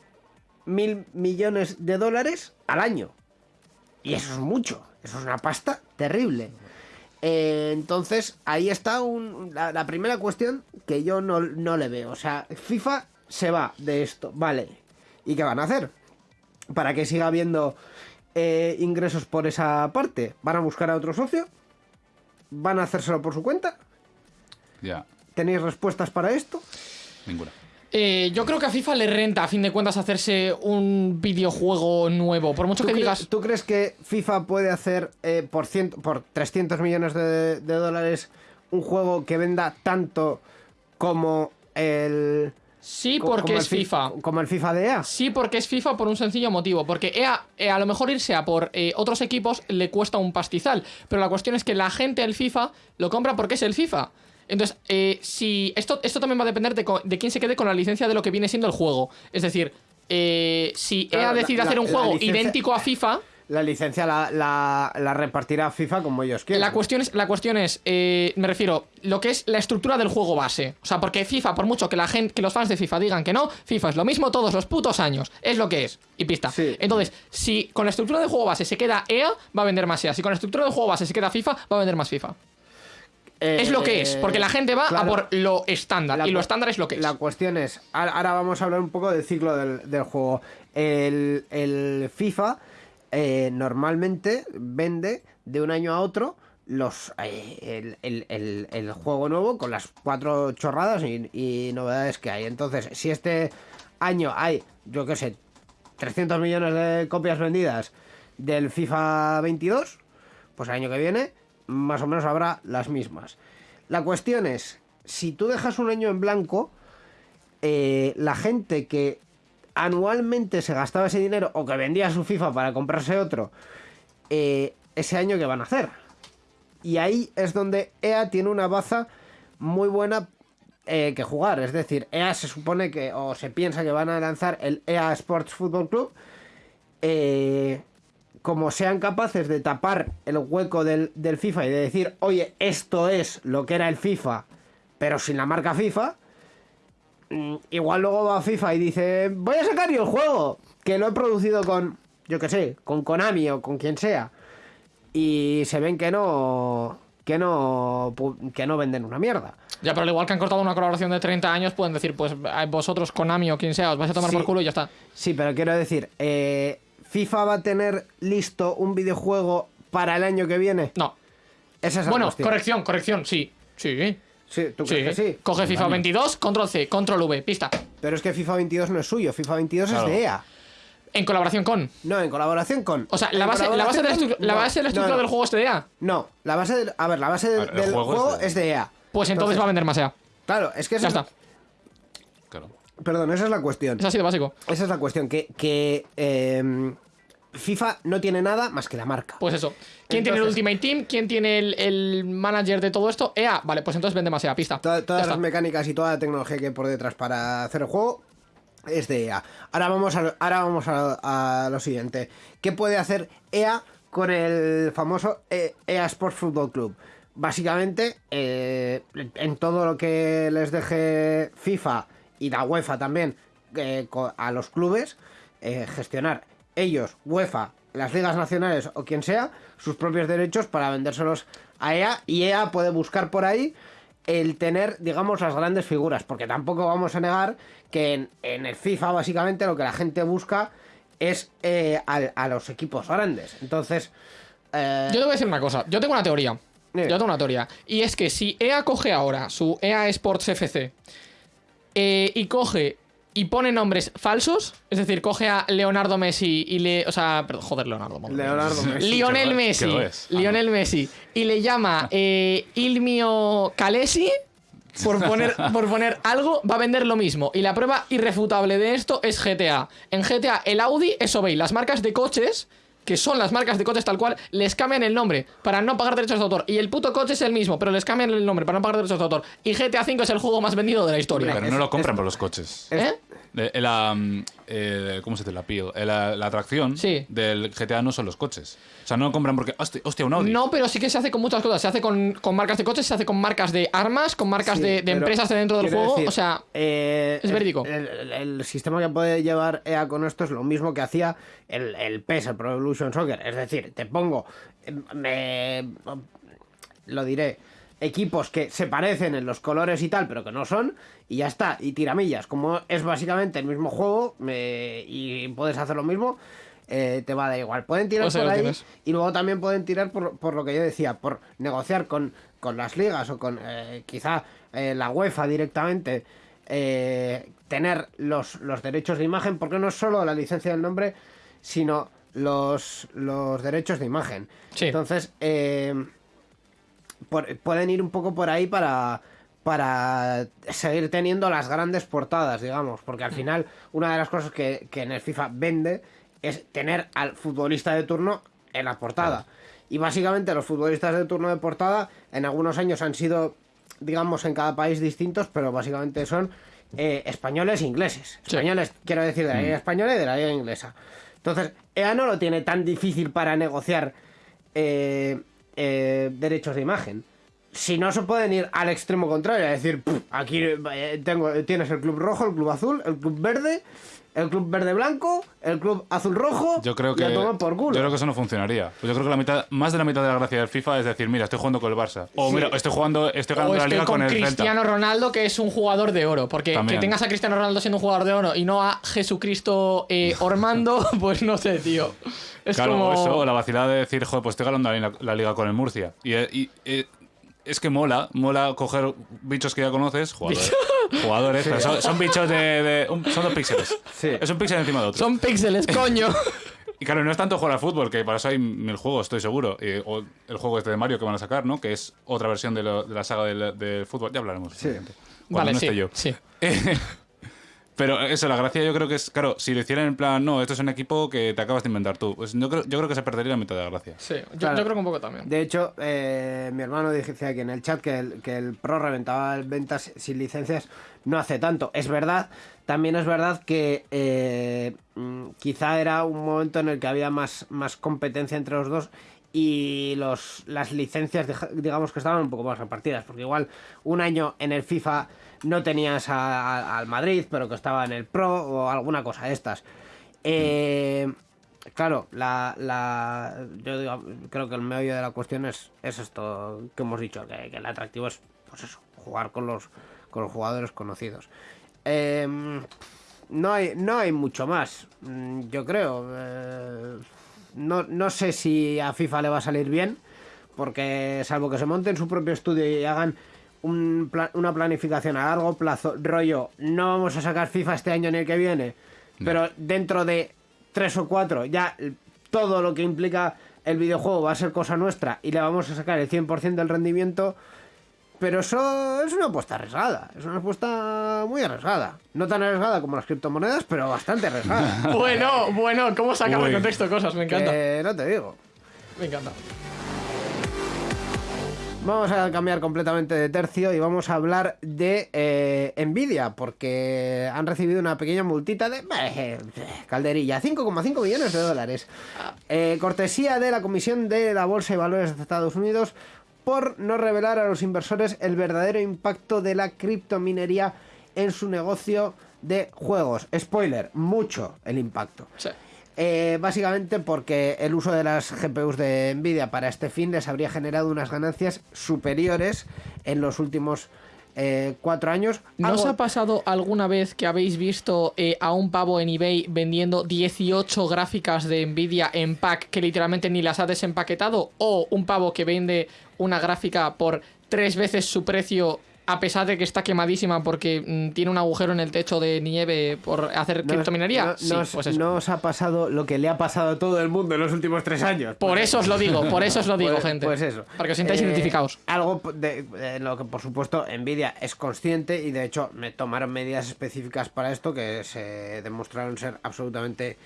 mil millones de dólares al año. Y eso es mucho, eso es una pasta terrible. Eh, entonces, ahí está un- la, la primera cuestión que yo no, no le veo. O sea, FIFA se va de esto, vale. ¿Y qué van a hacer? Para que siga habiendo eh, ingresos por esa parte. ¿Van a buscar a otro socio? ¿Van a hacérselo por su cuenta? Ya, ¿Tenéis respuestas para esto? ninguna. Eh, yo creo que a FIFA le renta, a fin de cuentas, hacerse un videojuego nuevo. Por mucho ¿Tú, que digas. ¿Tú crees que FIFA puede hacer eh, por, ciento, por 300 millones de, de dólares un juego que venda tanto como el... Sí, co- porque como es FIFA. Como el FIFA de EA? Sí, porque es FIFA por un sencillo motivo. Porque EA, eh, a lo mejor irse a por otros equipos le cuesta un pastizal. Pero la cuestión es que la gente del FIFA lo compra porque es el FIFA. Entonces, eh, si esto, esto también va a depender de, de quién se quede con la licencia de lo que viene siendo el juego. Es decir, eh, si EA decide la- hacer un la juego licencia- idéntico a FIFA, la licencia la, la, la repartirá FIFA como ellos quieran. La cuestión es, la cuestión es eh, me refiero, lo que es la estructura del juego base. O sea, porque FIFA, por mucho que la gente, que los fans de FIFA digan que no, FIFA es lo mismo todos los putos años. Es lo que es. Y pista. Sí. Entonces, si con la estructura del juego base se queda EA, va a vender más EA. Si con la estructura del juego base se queda FIFA, va a vender más FIFA. Eh, es lo que es, porque la gente va a por lo estándar. La y lo estándar es lo que es. La cuestión es, ahora vamos a hablar un poco del ciclo del, del juego. El, el FIFA eh, normalmente vende de un año a otro los eh, el, el- el- el juego nuevo con las cuatro chorradas y, y novedades que hay. Entonces, si este año hay, yo qué sé, 300 millones de copias vendidas del FIFA 22, pues el año que viene más o menos habrá las mismas. La cuestión es, si tú dejas un año en blanco, eh, la gente que anualmente se gastaba ese dinero o que vendía su FIFA para comprarse otro, eh, ese año que van a hacer. Y ahí es donde EA tiene una baza muy buena eh, que jugar. Es decir, EA se supone que, o se piensa que van a lanzar el EA Sports Football Club. eh, como sean capaces de tapar el hueco del, del FIFA y de decir, oye, esto es lo que era el FIFA, pero sin la marca FIFA, mm, igual luego va a FIFA y dice, voy a sacar yo el juego, que lo he producido con, yo qué sé, con Konami o con quien sea, y se ven que no, que no, que no venden una mierda. Ya, pero al igual que han cortado una colaboración de 30 años, pueden decir, pues eh, vosotros, Konami o quien sea, os vais a tomar Sí. por culo y ya está. Sí, pero quiero decir, eh, FIFA va a tener listo un videojuego para el año que viene. No. Esa es la Bueno, cuestión. corrección, corrección, sí. Sí. Sí, ¿tú Sí. crees que sí? Coge FIFA 22, control C, control V, pista. Pero es que FIFA 22 no es suyo, FIFA 22 Claro. es de EA. En colaboración con. No, en colaboración con. O sea, la base, la base de la, colaboración estru- con- la no, base de la estructura no. del juego es de EA. No, la base del, a ver, la base del, ver, juego es juego de- es de EA. Pues entonces va a vender más EA. Claro, es que Ya esa, está. Claro. Perdón, esa es la cuestión. Es así de básico. Esa es la cuestión, que, que eh, FIFA no tiene nada más que la marca. Pues eso. ¿Quién tiene el Ultimate Team? ¿Quién tiene el, el manager de todo esto? EA. Vale, pues entonces vende más EA, pista. Todas está. las mecánicas y toda la tecnología que hay por detrás para hacer el juego es de EA. Ahora vamos a, lo- ahora vamos a, a lo siguiente. ¿Qué puede hacer EA con el famoso E- EA Sports Football Club? Básicamente, eh, en todo lo que les deje FIFA y la UEFA también eh, a los clubes, eh, gestionar ellos, UEFA, las ligas nacionales o quien sea, sus propios derechos para vendérselos a EA y EA puede buscar por ahí el tener, digamos, las grandes figuras, porque tampoco vamos a negar que en, en el FIFA básicamente lo que la gente busca es eh, a, los equipos grandes. Entonces, eh, Yo te voy a decir una cosa. Yo tengo una teoría. Yo tengo una teoría. Y es que si EA coge ahora su EA Sports FC eh, y coge y pone nombres falsos, es decir, coge a Leonardo Messi y le. O sea, perdón, joder, Leonardo. Leonardo Messi. Lionel Messi. es. Ah, Lionel Messi. Y le llama eh, Ilmio Calesi. Por poner, por poner algo, va a vender lo mismo. Y la prueba irrefutable de esto es GTA. En GTA, el Audi, eso veis, las marcas de coches, que son las marcas de coches tal cual, les cambian el nombre para no pagar derechos de autor. Y el puto coche es el mismo, pero les cambian el nombre para no pagar derechos de autor. Y GTA V es el juego más vendido de la historia. Pero es- no lo compran es- por los coches. ¿Eh? Eh, eh, la, mm, eh, ¿Cómo se dice? La appeal. La, la atracción Sí. del GTA no son los coches. O sea, no lo compran porque. Hostia, hostia, un Audi. No, pero sí que se hace con muchas cosas. Se hace con, con marcas de coches, se hace con marcas de armas, con marcas Sí, de, de empresas de dentro del juego. decir, o sea, eh, es verídico. El, el- el sistema que puede llevar EA con esto es lo mismo que hacía el, el PES, el Pro Evolution Soccer. Es decir, te pongo. me- lo diré. Equipos que se parecen en los colores y tal, pero que no son, y ya está. Y tiramillas, como es básicamente el mismo juego me- y puedes hacer lo mismo, eh, te va a dar igual. Pueden tirar por ahí tienes. y luego también pueden tirar por, por lo que yo decía, por negociar con, con las ligas o con eh, quizá eh, la UEFA directamente, eh, tener los, los derechos de imagen, porque no es solo la licencia del nombre, sino los, los derechos de imagen. Sí. Entonces, eh, por- pueden ir un poco por ahí para para seguir teniendo las grandes portadas, digamos, porque al final una de las cosas que, que en el FIFA vende es tener al futbolista de turno en la portada. Y básicamente los futbolistas de turno de portada en algunos años han sido, digamos, en cada país distintos, pero básicamente son eh, españoles e ingleses. Sí. Españoles, quiero decir, de la liga española y de la liga inglesa. Entonces, EA no lo tiene tan difícil para negociar eh, eh, derechos de imagen. Si no, se pueden ir al extremo contrario, es decir, "Puf, aquí eh, tengo, tienes el club rojo, el club azul, el club verde, el club verde blanco, el club azul rojo. Yo creo y que. a tomar por culo. Yo creo que eso no funcionaría. Pues yo creo que la mitad, más de la mitad de la gracia del FIFA es decir, mira, estoy jugando con el Barça. O mira, estoy jugando, estoy O ganando la estoy liga con con el Cristiano. Ronaldo, que es un jugador de oro. Porque También. que tengas a Cristiano Ronaldo siendo un jugador de oro y no a Jesucristo eh, Ormando, pues no sé, tío. Es Claro, como. o eso, o la vacilada de decir, joder, pues estoy ganando la, la liga con el Murcia. Y, eh, y, eh, es que mola, mola coger bichos que ya conoces, jugadores. Jugadores, pero son, son bichos de. de- un- son dos píxeles. Sí. Es un píxel encima de otro. Son píxeles, coño. Y claro, no es tanto jugar al fútbol, que para eso hay mil juegos, estoy seguro. Y- o el juego este de Mario que van a sacar, ¿no? Que es otra versión de, lo- de la saga del, del fútbol. Ya hablaremos. seguramente, Cuando vale, no sí. esté yo. sí. Pero eso, la gracia yo creo que es, claro, si lo hicieran en plan, no, esto es un equipo que te acabas de inventar tú, pues yo creo, yo creo que se perdería la mitad de la gracia. Sí, yo, Claro. yo creo que un poco también. De hecho, eh, mi hermano dice aquí en el chat que el, que el Pro reventaba ventas sin licencias no hace tanto. Es verdad, también es verdad que eh, mm, quizá era un momento en el que había más, más competencia entre los dos y los, las licencias, digamos que estaban un poco más repartidas, porque igual un año en el FIFA no tenías al Madrid, pero que estaba en el Pro o alguna cosa de estas. Eh, Claro, la, la, yo digo, creo que el meollo de la cuestión es, es esto que hemos dicho, que, el atractivo es, pues eso, jugar con los, con los jugadores conocidos. Em, no, hay, no hay mucho más, mm, yo creo. eh, no, no sé si a FIFA le va a salir bien, porque salvo que se monten su propio estudio y hagan un pla- una planificación a largo plazo, rollo, no vamos a sacar FIFA este año ni el que viene, pero dentro de tres o cuatro ya todo lo que implica el videojuego va a ser cosa nuestra y le vamos a sacar el 100% del rendimiento. Pero eso es una apuesta arriesgada, es una apuesta muy arriesgada. No tan arriesgada como las criptomonedas, pero bastante arriesgada. Bueno, bueno, ¿cómo sacar de contexto cosas? Me encanta. Que no te digo. Me encanta. Vamos a cambiar completamente de tercio y vamos a hablar de eh, Nvidia, porque han recibido una pequeña multita de eh, calderilla, 5,5 millones de dólares. Eh, cortesía de la Comisión de la Bolsa y Valores de Estados Unidos por no revelar a los inversores el verdadero impacto de la criptominería en su negocio de juegos. Spoiler, mucho el impacto. Sí. Eh, básicamente porque el uso de las GPUs de Nvidia para este fin les habría generado unas ganancias superiores en los últimos eh, cuatro años. ¿No Algo- os ha pasado alguna vez que habéis visto eh, a un pavo en eBay vendiendo 18 gráficas de Nvidia en pack que literalmente ni las ha desempaquetado? ¿O un pavo que vende una gráfica por tres veces su precio a pesar de que está quemadísima porque mm, tiene un agujero en el techo de nieve por hacer no- criptominería? no- sí, no os- pues eso. no os ha pasado lo que le ha pasado a todo el mundo en los últimos tres años. Por eso os lo digo, por eso os lo digo, Pues- gente. Pues eso. Para que os sintáis Eh, identificados. Algo de, de lo que, por supuesto, Nvidia es consciente y, de hecho, me tomaron medidas específicas para esto que se demostraron ser absolutamente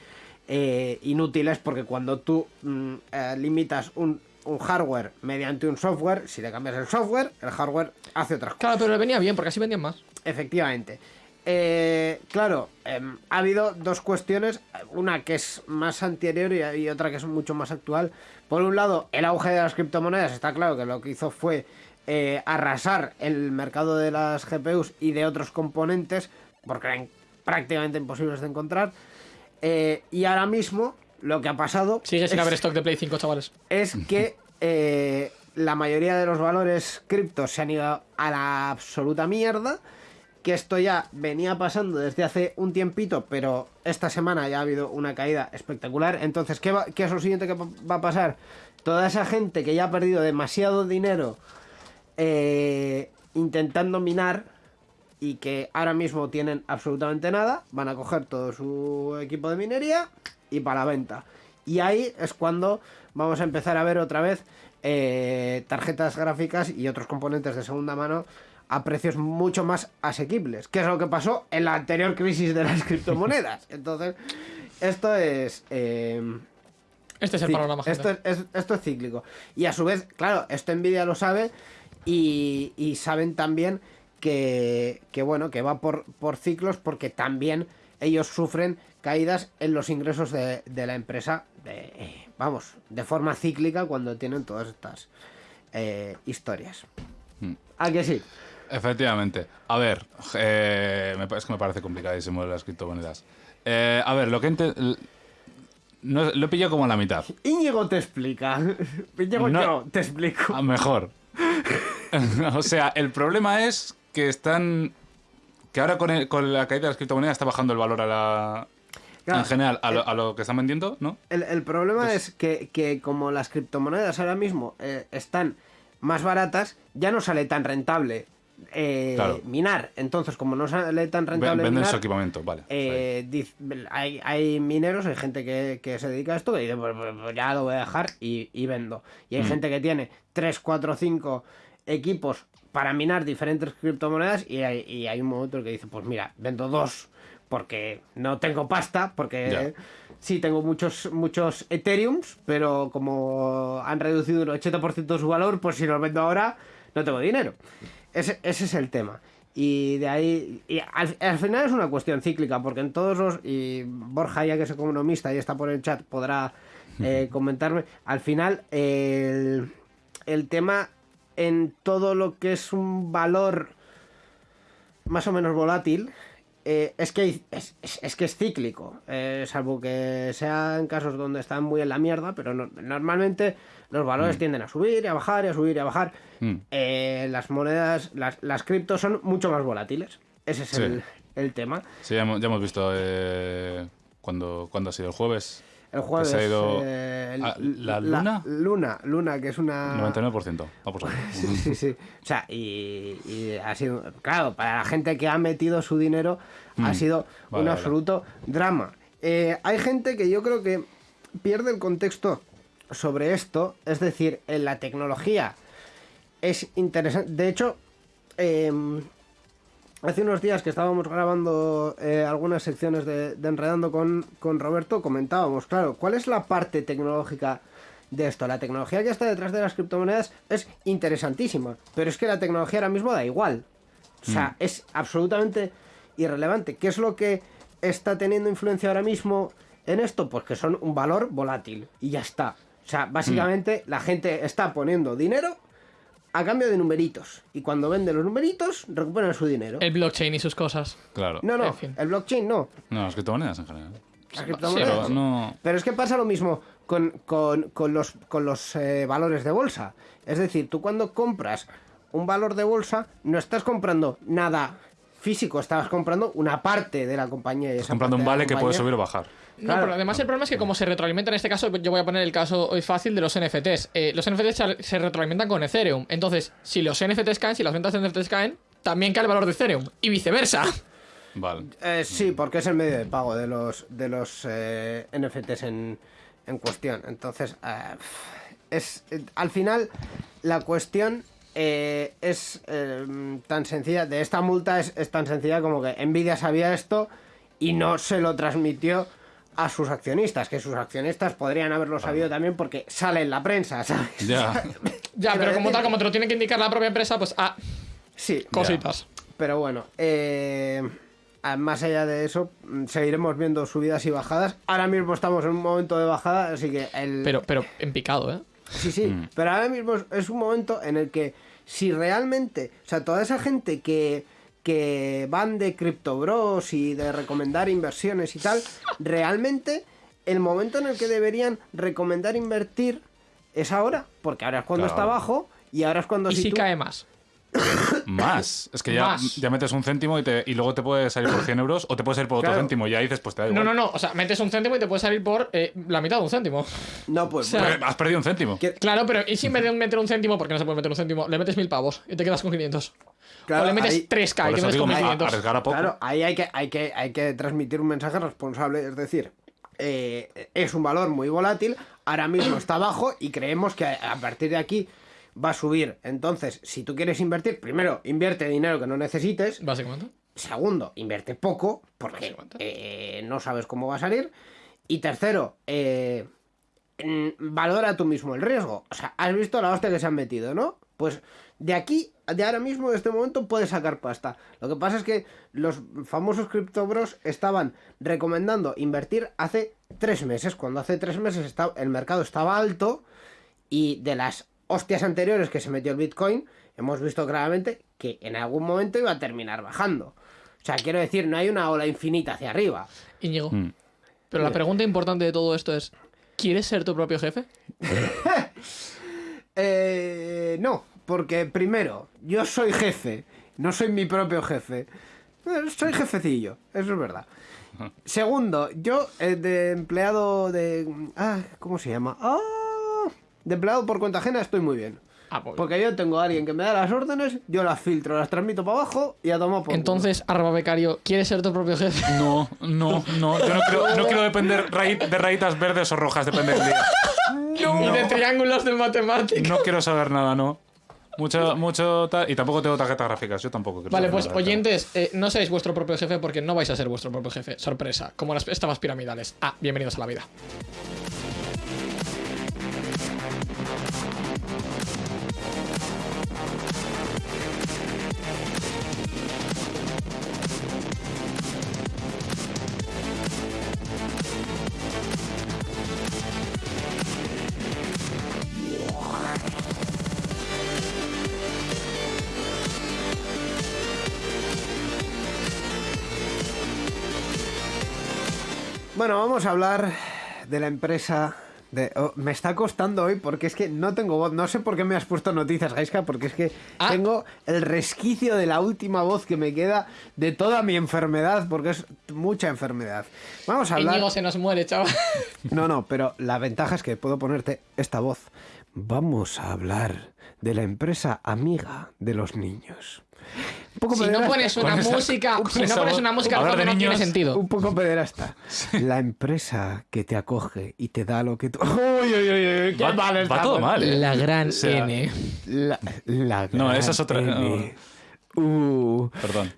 eh, inútiles porque cuando tú mm, eh, limitas un, un hardware mediante un software, si le cambias el software, el hardware hace otras cosas. Claro, pero le venía bien porque así vendían más. Efectivamente. Eh, claro, em, ha habido dos cuestiones, una que es más anterior y, y otra que es mucho más actual. Por un lado, el auge de las criptomonedas, está claro que lo que hizo fue eh, arrasar el mercado de las GPUs y de otros componentes, porque eran prácticamente imposibles de encontrar. Eh, y ahora mismo, lo que ha pasado Sigue sin haber stock de Play 5, chavales. es que eh, la mayoría de los valores criptos se han ido a la absoluta mierda. Que esto ya venía pasando desde hace un tiempito, pero esta semana ya ha habido una caída espectacular. Entonces, ¿qué, va- qué es lo siguiente que va va a pasar? Toda esa gente que ya ha perdido demasiado dinero eh, intentando minar y que ahora mismo tienen absolutamente nada, van a coger todo su equipo de minería y para la venta. Y ahí es cuando vamos a empezar a ver otra vez eh, tarjetas gráficas y otros componentes de segunda mano a precios mucho más asequibles, que es lo que pasó en la anterior crisis de las criptomonedas. Entonces, esto es... eh, Este es el panorama, esto, es, es- esto es cíclico. Y a su vez, claro, esto Nvidia lo sabe y, y saben también que, que, bueno, que va por, por ciclos porque también ellos sufren caídas en los ingresos de, de la empresa, de, vamos, de forma cíclica cuando tienen todas estas eh, historias. Mm. ¿A que sí? Efectivamente. A ver, eh, es que me parece complicadísimo las criptomonedas. Eh, a ver, lo que no, lo he pillado como a la mitad. Íñigo te explica. Íñigo No. yo te explico. A mejor. o sea, el problema es que están. Que ahora con, el- con la caída de las criptomonedas está bajando el valor a la. Claro, en general, a el- lo, a lo que están vendiendo, ¿no? El, el problema es que, que como las criptomonedas ahora mismo eh, están más baratas, ya no sale tan rentable eh, Claro. minar. Entonces, como no sale tan rentable Venden minar, su equipamiento, vale. eh, hay, hay mineros, hay gente que, que se dedica a esto que dice, pues, pues, pues ya lo voy a dejar y, y vendo. Y hay Mm. gente que tiene 3, 4, 5 equipos para minar diferentes criptomonedas y hay, y hay un momento que dice, pues mira, vendo dos porque no tengo pasta, porque Ya. sí tengo muchos, muchos Ethereums, pero como han reducido un 80% su valor, pues si los vendo ahora no tengo dinero. Ese, ese es el tema. Y de ahí, y al, al final es una cuestión cíclica, porque en todos los, y Borja ya que es economista y está por el chat, podrá eh, comentarme, al final el, el tema en todo lo que es un valor más o menos volátil, eh, es, que es, es- que es cíclico, eh, salvo que sean casos donde están muy en la mierda, pero no- normalmente los valores tienden a subir y a bajar y a subir y a bajar. Mm. Eh, las monedas, las, las criptos son mucho más volátiles. Ese es Sí. el, el tema. Sí, ya hemos, ya hemos visto eh, cuando, cuando ha sido el jueves. El jueves. se ha ido eh, el- a- ¿la luna? luna, luna, que es una. 99%. Va por saco. Sí, sí, sí. O sea, y, y ha sido, claro, para la gente que ha metido su dinero ha Mm. sido Vale, un vale. absoluto drama. Eh, hay gente que yo creo que pierde el contexto sobre esto, es decir, en la tecnología es interesante. De hecho, em, hace unos días que estábamos grabando eh, algunas secciones de, de Enredando con, con Roberto, comentábamos, claro, ¿cuál es la parte tecnológica de esto? La tecnología que está detrás de las criptomonedas es interesantísima, pero es que la tecnología ahora mismo da igual. O sea, es absolutamente irrelevante. ¿Qué es lo que está teniendo influencia ahora mismo en esto? Pues que son un valor volátil y ya está. O sea, básicamente la gente está poniendo dinero a cambio de numeritos. Y cuando vende los numeritos, recuperan su dinero. El blockchain y sus cosas. Claro. No, no, En fin. el blockchain no. No, las criptomonedas en general. Las Sí, criptomonedas. Pero no. Pero es que pasa lo mismo con, con- con los, con los eh, valores de bolsa. Es decir, tú cuando compras un valor de bolsa, no estás comprando nada físico, estás comprando una parte de la compañía. y esa Comprando un vale que puede subir o bajar. No, Claro. pero además el problema es que como se retroalimenta en este caso, yo voy a poner el caso hoy fácil de los NFTs. Eh, los NFTs se- se retroalimentan con Ethereum. Entonces, si los NFTs caen, si las ventas de NFTs caen, también cae el valor de Ethereum. Y viceversa. Vale. Eh, sí, porque es el medio de pago de los, de los eh, NFTs en, en cuestión. Entonces, eh, es eh, al final la cuestión eh, es eh, tan sencilla. De esta multa es, es tan sencilla como que Nvidia sabía esto y no se lo transmitió a sus accionistas, que sus accionistas podrían haberlo sabido también porque sale en la prensa, ¿sabes? Ya. Ya, pero como tal, como te lo tiene que indicar la propia empresa, pues ah, Sí, cositas. Pero bueno, eh, más allá de eso, mm, seguiremos viendo subidas y bajadas. Ahora mismo estamos en un momento de bajada, así que el... Pero, pero en picado, ¿eh? Sí, sí, Mm. pero ahora mismo es un momento en el que si realmente, o sea, toda esa gente que, que van de Crypto Bros y de recomendar inversiones y tal, realmente el momento en el que deberían recomendar invertir es ahora, porque ahora es cuando Claro. está bajo y ahora es cuando Y si tú- cae más. Más. Es que ya, ya metes un céntimo y, te, y luego te puede salir por 100 euros o te puede salir por otro Claro. céntimo y ya dices, pues te da No, igual. no, no. O sea, metes un céntimo y te puede salir por eh, la mitad de un céntimo. No, pues... O sea, Pero Has perdido un céntimo. que- Claro, pero ¿y si en vez de meter un céntimo, porque no se puede meter un céntimo, le metes mil pavos y te quedas con 500? Claro, o le metes ahí- 3K y te metes digo, con a- 1500. arriesgar a poco. Claro, ahí hay que, hay que, hay que transmitir un mensaje responsable, es decir, eh, es un valor muy volátil, ahora mismo está bajo y creemos que a, partir de aquí va a subir. Entonces, si tú quieres invertir, primero, invierte dinero que no necesites, Básicamente. segundo, invierte poco, porque eh, no sabes cómo va a salir, y tercero, eh, valora tú mismo el riesgo. O sea, has visto la hostia que se han metido, ¿no? Pues de aquí, de ahora mismo, de este momento, puede sacar pasta. Lo que pasa es que los famosos criptobros estaban recomendando invertir hace tres meses, cuando hace tres meses estaba, el mercado estaba alto y de las hostias anteriores que se metió el Bitcoin, hemos visto claramente que en algún momento iba a terminar bajando. O sea, quiero decir, no hay una ola infinita hacia arriba. Íñigo. Mm. Pero la pregunta importante de todo esto es: ¿quieres ser tu propio jefe? Eh, no, porque primero, yo soy jefe, no soy mi propio jefe. Eh, Soy jefecillo, eso es verdad. Segundo, yo eh, de empleado de... Ah, ¿cómo se llama? Ah, de empleado por cuenta ajena estoy muy bien. Ah, pues- Porque yo tengo a alguien que me da las órdenes, yo las filtro, las transmito para abajo y a tomar por culo. Entonces, arroba becario, ¿quieres ser tu propio jefe? No, no, no. Yo no quiero, no quiero depender de rayitas verdes o rojas, depende del día. Y de triángulos de matemáticas. No quiero saber nada, no. Mucho, mucho tal. Y tampoco tengo tarjetas gráficas, yo tampoco quiero Vale, pues oyentes, eh, no seáis vuestro propio jefe porque no vais a ser vuestro propio jefe. Sorpresa, como las estafas piramidales. Ah, bienvenidos a la vida. Bueno, vamos a hablar de la empresa. De, oh, me está costando hoy porque es que no tengo voz. No sé por qué me has puesto noticias, Gaiska, porque es que Ah. tengo el resquicio de la última voz que me queda de toda mi enfermedad, porque es mucha enfermedad. Vamos a hablar. Íñigo se nos muere, chaval. No, no, pero la ventaja es que puedo ponerte esta voz. Vamos a hablar de la empresa amiga de los niños. Un poco Si no pones una esa- música, si no pones una música no tiene sentido. Un poco pederasta. La empresa que te acoge y te da lo que tú. Uy, uy, uy, uy, qué Va- mal va estamos. todo mal, ¿eh? La gran O sea, N. La, la No, esa es otra- N. Uh, Perdón.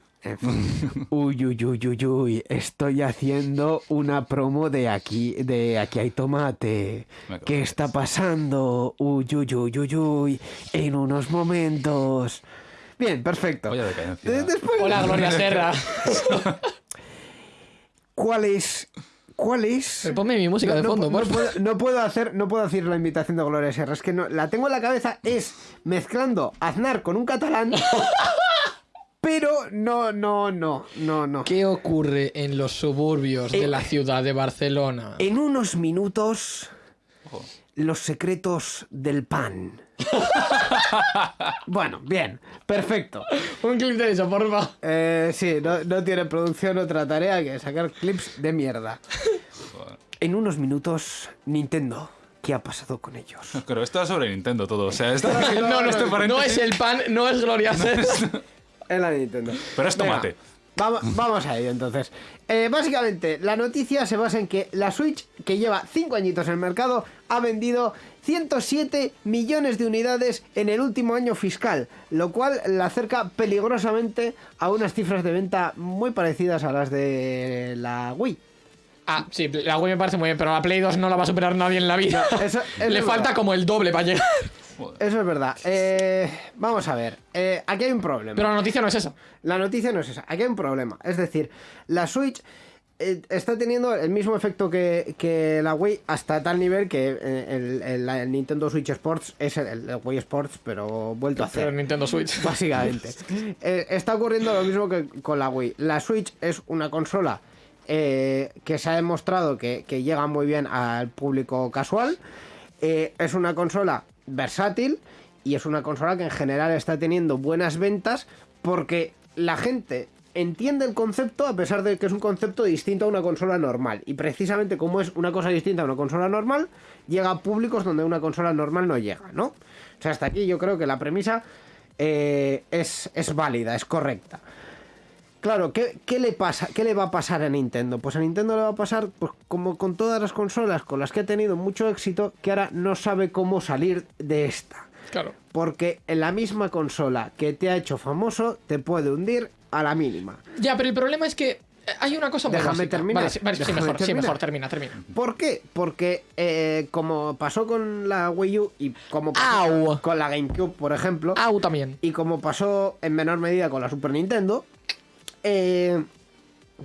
Uy, uy, uy, uy, uy. Estoy haciendo una promo de aquí, de aquí hay tomate. ¿Qué está pasando? Uy, uy, uy, uy, uy. En unos momentos. Bien, perfecto. Después- Hola, Gloria Serra. ¿Cuál es? ¿Cuál es? Pero ponme mi música de fondo, no, por favor. puedo, no puedo hacer, no puedo hacer la invitación de Gloria Serra. Es que no, la tengo en la cabeza. Es mezclando Aznar con un catalán. pero no, no, no, no, no. ¿Qué ocurre en los suburbios de la ciudad de Barcelona? En unos minutos, los secretos del pan. bueno, bien, perfecto. Un clip de eso, porfa. Eh, sí, no, no tiene producción otra tarea que sacar clips de mierda. En unos minutos, Nintendo. ¿Qué ha pasado con ellos? Pero esto es sobre Nintendo todo. O sea, esto, No, no, este no es el pan, no es Gloria. En la Nintendo. Pero es tomate. Vamos a ello entonces. Eh, básicamente, la noticia se basa en que la Switch, que lleva 5 añitos en el mercado, ha vendido 107 millones de unidades en el último año fiscal, lo cual la acerca peligrosamente a unas cifras de venta muy parecidas a las de la Wii. Ah, sí, la Wii me parece muy bien, pero la Play 2 no la va a superar nadie en la vida. eso Le falta como el doble para llegar. Eso es verdad. Eh, vamos a ver, eh, aquí hay un problema. Pero la noticia no es esa. La noticia no es esa, aquí hay un problema. Es decir, la Switch eh, está teniendo el mismo efecto que, que la Wii hasta tal nivel que el, el- Nintendo Switch Sports es el, el Wii Sports, pero vuelto a Pero hacer. Nintendo Switch. Básicamente. Eh, está ocurriendo lo mismo que con la Wii. La Switch es una consola eh, que se ha demostrado que, que llega muy bien al público casual. Eh, es una consola versátil y es una consola que en general está teniendo buenas ventas porque la gente entiende el concepto a pesar de que es un concepto distinto a una consola normal. Y precisamente como es una cosa distinta a una consola normal, llega a públicos donde una consola normal no llega, ¿no? O sea, hasta aquí yo creo que la premisa eh, es, es válida, es correcta. Claro, ¿qué, qué le pasa? ¿Qué le va a pasar a Nintendo? Pues a Nintendo le va a pasar, pues como con todas las consolas con las que ha tenido mucho éxito, que ahora no sabe cómo salir de esta. Claro. Porque en la misma consola que te ha hecho famoso te puede hundir a la mínima. Ya, pero el problema es que Eh, Hay una cosa muy Déjame básica. terminar, Vale, sí, vale, sí, mejor, sí, terminar. mejor, termina, termina. ¿Por qué? Porque eh, como pasó con la Wii U y como pasó Au. con la GameCube, por ejemplo, Au también. y como pasó en menor medida con la Super Nintendo, eh,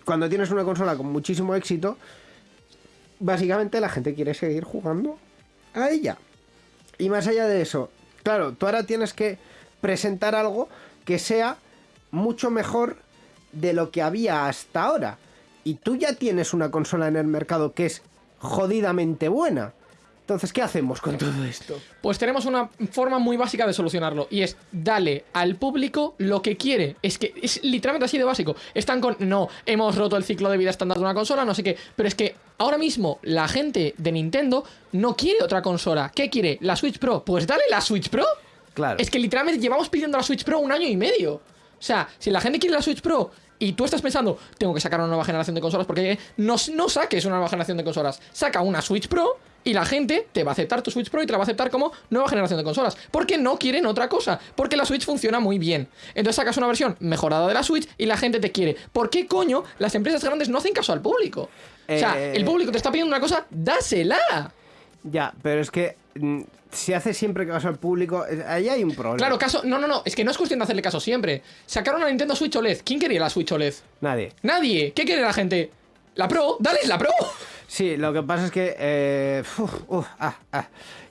cuando tienes una consola con muchísimo éxito, básicamente la gente quiere seguir jugando a ella. Y más allá de eso, claro, tú ahora tienes que presentar algo que sea mucho mejor de lo que había hasta ahora. Y tú ya tienes una consola en el mercado que es jodidamente buena. Entonces, ¿qué hacemos con todo esto? Pues tenemos una forma muy básica de solucionarlo y es dale al público lo que quiere. Es que es literalmente así de básico. Están con, no, hemos roto el ciclo de vida estándar de una consola, no sé qué. Pero es que ahora mismo la gente de Nintendo no quiere otra consola. ¿Qué quiere? ¿La Switch Pro? Pues dale la Switch Pro. Claro. Es que literalmente llevamos pidiendo la Switch Pro un año y medio. O sea, si la gente quiere la Switch Pro y tú estás pensando, tengo que sacar una nueva generación de consolas, porque no, no saques una nueva generación de consolas. Saca una Switch Pro y la gente te va a aceptar tu Switch Pro y te la va a aceptar como nueva generación de consolas. Porque no quieren otra cosa. Porque la Switch funciona muy bien. Entonces sacas una versión mejorada de la Switch y la gente te quiere. ¿Por qué coño las empresas grandes no hacen caso al público? O sea, Eh, el público te está pidiendo una cosa, dásela. Ya, pero es que mm, si hace siempre caso al público, eh, ahí hay un problema. Claro, caso. No, no, no. Es que no es cuestión de hacerle caso siempre. Sacaron una Nintendo Switch OLED. ¿Quién quería la Switch OLED? Nadie. Nadie. ¿Qué quiere la gente? La Pro. Dale la Pro. Sí, lo que pasa es que. eh, ah, ah.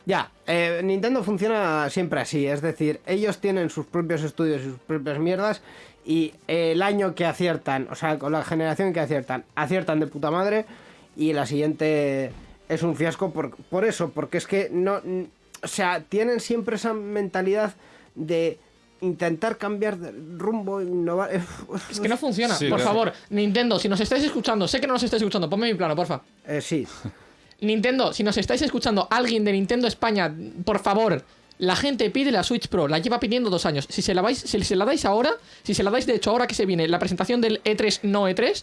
Ya, eh, Nintendo funciona siempre así. Es decir, ellos tienen sus propios estudios y sus propias mierdas. Y el año que aciertan, o sea, con la generación que aciertan, aciertan de puta madre. Y la siguiente es un fiasco por, por eso, porque es que no. O sea, tienen siempre esa mentalidad de intentar cambiar de rumbo, innovar. Es que no funciona. Sí, por claro. favor, Nintendo, si nos estáis escuchando, sé que no nos estáis escuchando, ponme mi plano, porfa. eh, sí. Nintendo, si nos estáis escuchando, alguien de Nintendo España, por favor. La gente pide la Switch Pro, la lleva pidiendo dos años. Si se la vais, si se la dais ahora, si se la dais de hecho ahora que se viene la presentación del E3 no E3,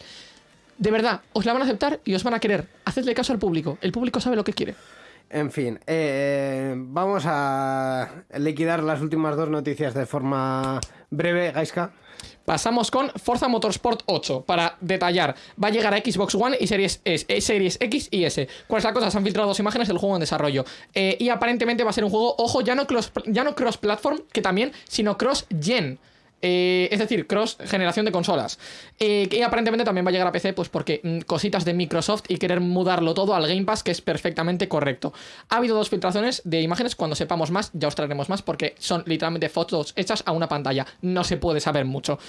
de verdad, os la van a aceptar y os van a querer. Hacedle caso al público. El público sabe lo que quiere. En fin, eh, vamos a liquidar las últimas dos noticias de forma breve, Gaiska. Pasamos con Forza Motorsport 8 para detallar. Va a llegar a Xbox One y Series, S, eh, Series X y S. ¿Cuál es la cosa? Se han filtrado dos imágenes del juego en desarrollo. Eh, y aparentemente va a ser un juego, ojo, ya no cross, ya no cross que también, sino cross gen. Eh, es decir, cross generación de consolas. Eh, y aparentemente también va a llegar a PC, pues porque mm, cositas de Microsoft y querer mudarlo todo al Game Pass, que es perfectamente correcto. Ha habido dos filtraciones de imágenes. Cuando sepamos más, ya os traeremos más, porque son literalmente fotos hechas a una pantalla. No se puede saber mucho.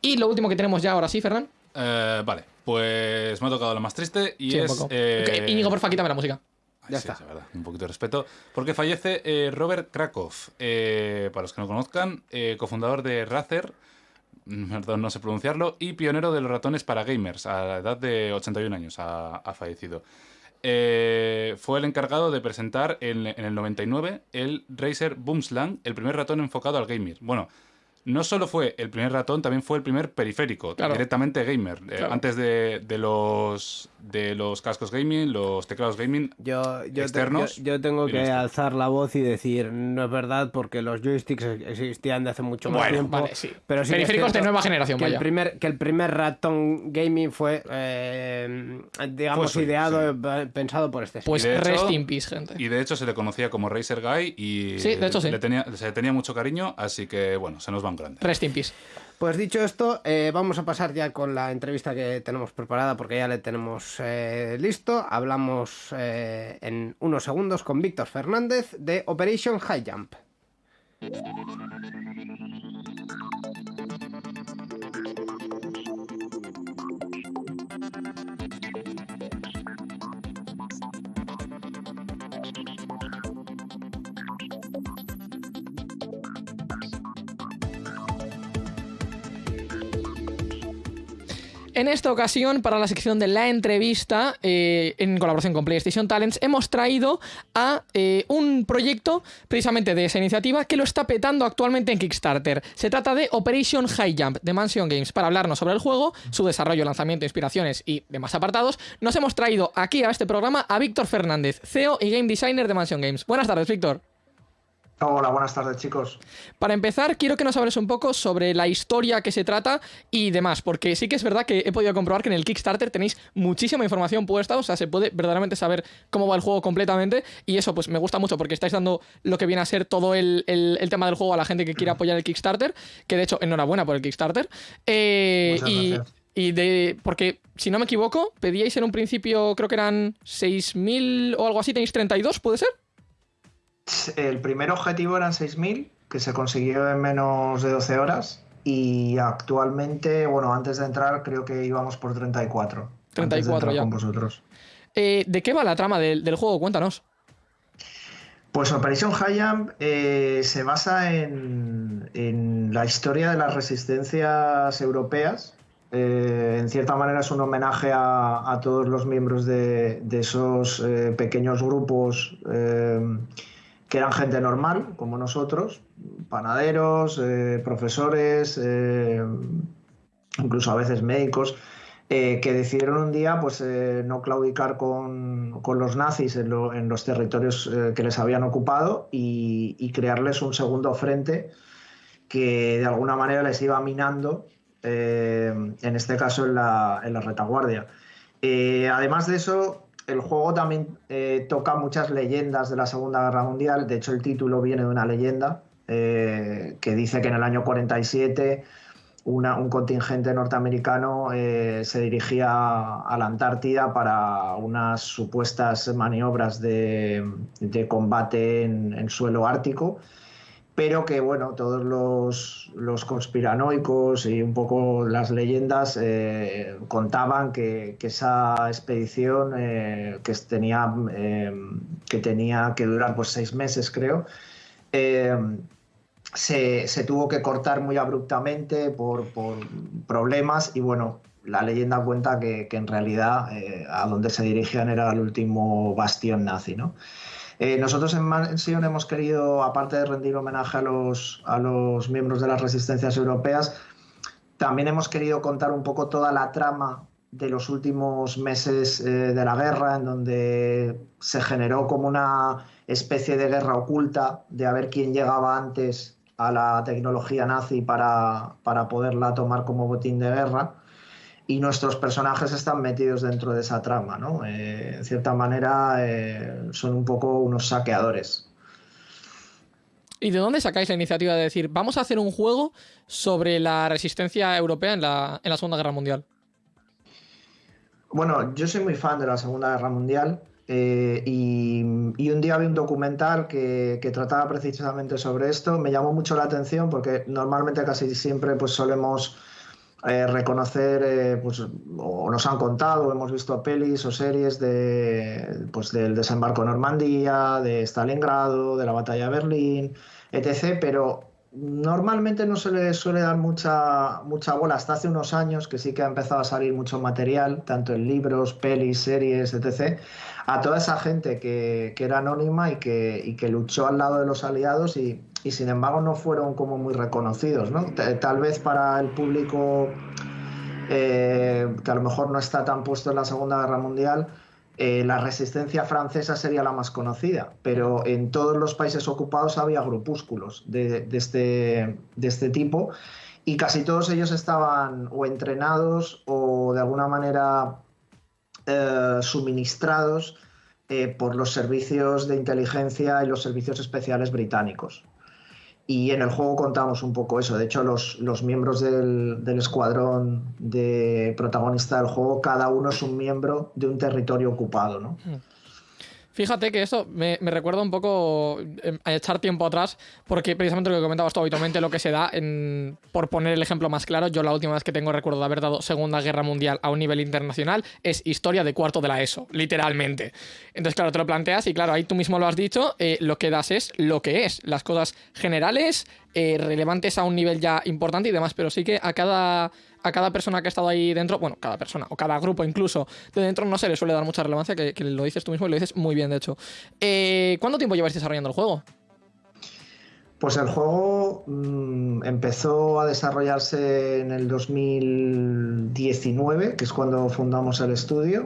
Y lo último que tenemos ya ahora sí, Ferran. Eh, vale, pues me ha tocado lo más triste y Sí, es. Íñigo, porfa, quítame la música. Ay, Ya sí, está. es verdad, un poquito de respeto. Porque fallece eh, Robert Krakow, eh, para los que no conozcan, eh, cofundador de Razer, perdón, no sé pronunciarlo, y pionero de los ratones para gamers, a la edad de 81 años ha, ha fallecido. Fue el encargado de presentar en, en el 99 el Razer Boomslang, el primer ratón enfocado al gamer. Bueno, no solo fue el primer ratón, también fue el primer periférico, Claro. directamente gamer. Eh, antes de, de los, de los cascos gaming, los teclados gaming, Yo, yo, te- Externos yo- yo tengo que alzar la voz y decir, no es verdad, porque los joysticks existían de hace mucho más Bueno, tiempo. vale, sí. Pero sí Periféricos de nueva generación, que el primer Que el primer ratón gaming fue, eh, digamos, ideado, sí. eh, pensado por este. Pues hecho- rest in peace, gente. Y de hecho se le conocía como Racer Guy y Sí, de hecho sí. le tenía, se le tenía mucho cariño, así que bueno, se nos van grandes. Rest in peace. Pues dicho esto, eh, vamos a pasar ya con la entrevista que tenemos preparada porque ya le tenemos eh, listo. Hablamos eh, en unos segundos con Víctor Fernández de Operation High Jump. En esta ocasión, para la sección de la entrevista, eh, en colaboración con PlayStation Talents, hemos traído a eh, un proyecto precisamente de esa iniciativa que lo está petando actualmente en Kickstarter. Se trata de Operation High Jump de Mansion Games. Para hablarnos sobre el juego, su desarrollo, lanzamiento, inspiraciones y demás apartados, nos hemos traído aquí a este programa a Víctor Fernández, CEO y Game Designer de Mansion Games. Buenas tardes, Víctor. Hola, buenas tardes chicos. Para empezar, quiero que nos hables un poco sobre la historia que se trata y demás, porque sí que es verdad que he podido comprobar que en el Kickstarter tenéis muchísima información puesta, o sea, se puede verdaderamente saber cómo va el juego completamente y eso pues me gusta mucho porque estáis dando lo que viene a ser todo el, tema del juego a la gente que quiere apoyar el Kickstarter, que de hecho enhorabuena por el Kickstarter. Eh, y, y de. Porque, si no me equivoco, pedíais en un principio, creo que eran 6.000 o algo así, tenéis 32, ¿puede ser? El primer objetivo eran 6.000, que se consiguió en menos de 12 horas. Y actualmente, bueno, antes de entrar, creo que íbamos por 34. 34 ya. Con vosotros. Eh, ¿De qué va la trama del, juego? Cuéntanos. Pues Operation High eh, se basa en, en, la historia de las resistencias europeas. Eh, en cierta manera es un homenaje a, todos los miembros de, esos pequeños grupos que eran gente normal, como nosotros, panaderos, eh, profesores, eh, incluso a veces médicos, eh, que decidieron un día pues, no claudicar con, los nazis en, los territorios que les habían ocupado y, crearles un segundo frente que de alguna manera les iba minando, en este caso en la, en la retaguardia. además de eso, el juego también eh, toca muchas leyendas de la Segunda Guerra Mundial. De hecho, el título viene de una leyenda eh, que dice que en el año 47 un contingente norteamericano eh, se dirigía a la Antártida para unas supuestas maniobras de, combate en, suelo ártico pero que bueno, todos los, conspiranoicos y un poco las leyendas eh, contaban que, esa expedición eh, que, tenía, eh, que tenía que durar pues seis meses, creo, se, tuvo que cortar muy abruptamente por, problemas y bueno, la leyenda cuenta que, que en realidad a donde se dirigían era el último bastión nazi, ¿no? Eh, nosotros en Mansion hemos querido, aparte de rendir homenaje a los, a los miembros de las resistencias europeas, también hemos querido contar un poco toda la trama de los últimos meses eh, de la guerra, en donde se generó como una especie de guerra oculta de a ver quién llegaba antes a la tecnología nazi para, para poderla tomar como botín de guerra y nuestros personajes están metidos dentro de esa trama, ¿no? Eh, en cierta manera eh, son un poco unos saqueadores. ¿Y de dónde sacáis la iniciativa de decir, vamos a hacer un juego sobre la resistencia europea en la, Segunda Guerra Mundial? Bueno, yo soy muy fan de la Segunda Guerra Mundial eh, y, un día vi un documental que, que, trataba precisamente sobre esto. Me llamó mucho la atención porque normalmente casi siempre pues solemos eh, reconocer, eh, pues, o nos han contado, hemos visto pelis o series de, pues, del desembarco en Normandía, de Stalingrado, de la batalla de Berlín, etc. Pero normalmente no se le suele dar mucha, mucha bola hasta hace unos años, que sí que ha empezado a salir mucho material, tanto en libros, pelis, series, etc., a toda esa gente que, era anónima y que, y que luchó al lado de los aliados y y sin embargo no fueron como muy reconocidos, ¿no? Tal vez para el público eh, que a lo mejor no está tan puesto en la Segunda Guerra Mundial, eh, la resistencia francesa sería la más conocida, pero en todos los países ocupados había grupúsculos de, este, este tipo y casi todos ellos estaban o entrenados o de alguna manera eh, suministrados por los servicios de inteligencia y los servicios especiales británicos. Y en el juego contamos un poco eso. De hecho, los, los miembros del, del, escuadrón de protagonista del juego, cada uno es un miembro de un territorio ocupado, ¿no? Hmm. Fíjate que eso me, recuerda un poco em, a echar tiempo atrás, porque precisamente lo que comentabas tú habitualmente, lo que se da, en, por poner el ejemplo más claro, yo la última vez que tengo recuerdo de haber dado Segunda Guerra Mundial a un nivel internacional es historia de cuarto de la ESO, literalmente. Entonces, claro, te lo planteas y claro, ahí tú mismo lo has dicho, eh, lo que das es lo que es, las cosas generales, eh, relevantes a un nivel ya importante y demás, pero sí que a cada a cada persona que ha estado ahí dentro, bueno, cada persona o cada grupo incluso de dentro no se le suele dar mucha relevancia, que, lo dices tú mismo y lo dices muy bien, de hecho. Eh, ¿Cuánto tiempo lleváis desarrollando el juego? Pues el juego mm, empezó a desarrollarse en el 2019, que es cuando fundamos el estudio.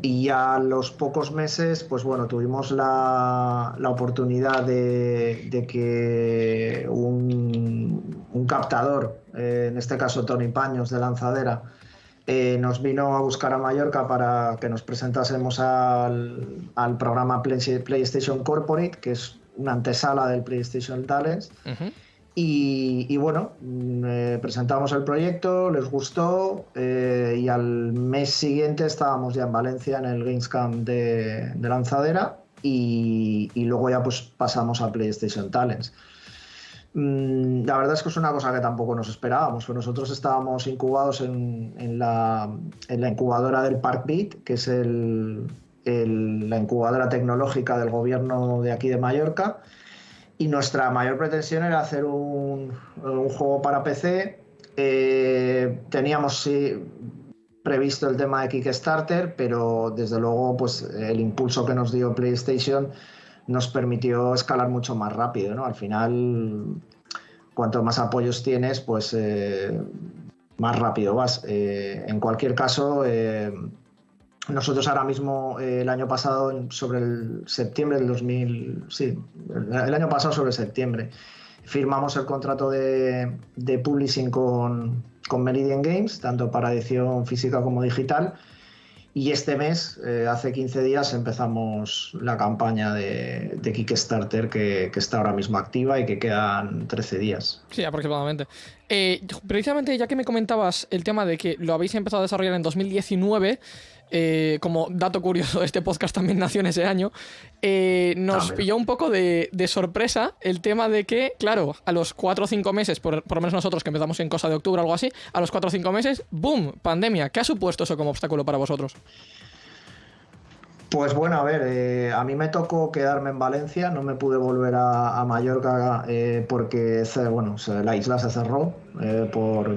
y a los pocos meses, pues bueno, tuvimos la, la oportunidad de, de que un, un captador, eh, en este caso Tony Paños de Lanzadera, eh, nos vino a buscar a Mallorca para que nos presentásemos al, al programa Play- PlayStation Corporate, que es una antesala del PlayStation Talents. Y, y bueno, mm, eh, presentamos el proyecto, les gustó eh, y al mes siguiente estábamos ya en Valencia en el Gamescom de, de Lanzadera y, y luego ya pues pasamos a PlayStation Talents. Mm, La verdad es que es una cosa que tampoco nos esperábamos. nosotros estábamos incubados en, la, incubadora del Park Beat, que es el- la incubadora tecnológica del gobierno de aquí de Mallorca. Y nuestra mayor pretensión era hacer un, un juego para PC. Eh, teníamos sí, previsto el tema de Kickstarter, pero desde luego pues, el impulso que nos dio PlayStation nos permitió escalar mucho más rápido. ¿no? Al final, cuanto más apoyos tienes, pues eh, más rápido vas. Eh, en cualquier caso, eh, nosotros ahora mismo, el año pasado, sobre el septiembre del 2000, sí, el, el año pasado sobre septiembre, firmamos el contrato de, de publishing con, con Meridian Games, tanto para edición física como digital. Y este mes, eh, hace 15 días, empezamos la campaña de, Kickstarter que, que está ahora mismo activa y que quedan 13 días. Sí, aproximadamente. Eh, precisamente, ya que me comentabas el tema de que lo habéis empezado a desarrollar en 2019, eh, como dato curioso, este podcast también nació en ese año, eh, nos También. pilló un poco de, de sorpresa el tema de que, claro, a los 4 o 5 meses, por, por lo menos nosotros que empezamos en cosa de octubre o algo así, a los 4 o 5 meses, ¡boom! Pandemia. ¿Qué ha supuesto eso como obstáculo para vosotros? Pues bueno, a ver, eh, a mí me tocó quedarme en Valencia, no me pude volver a, a Mallorca eh, porque bueno, la isla se cerró eh, por,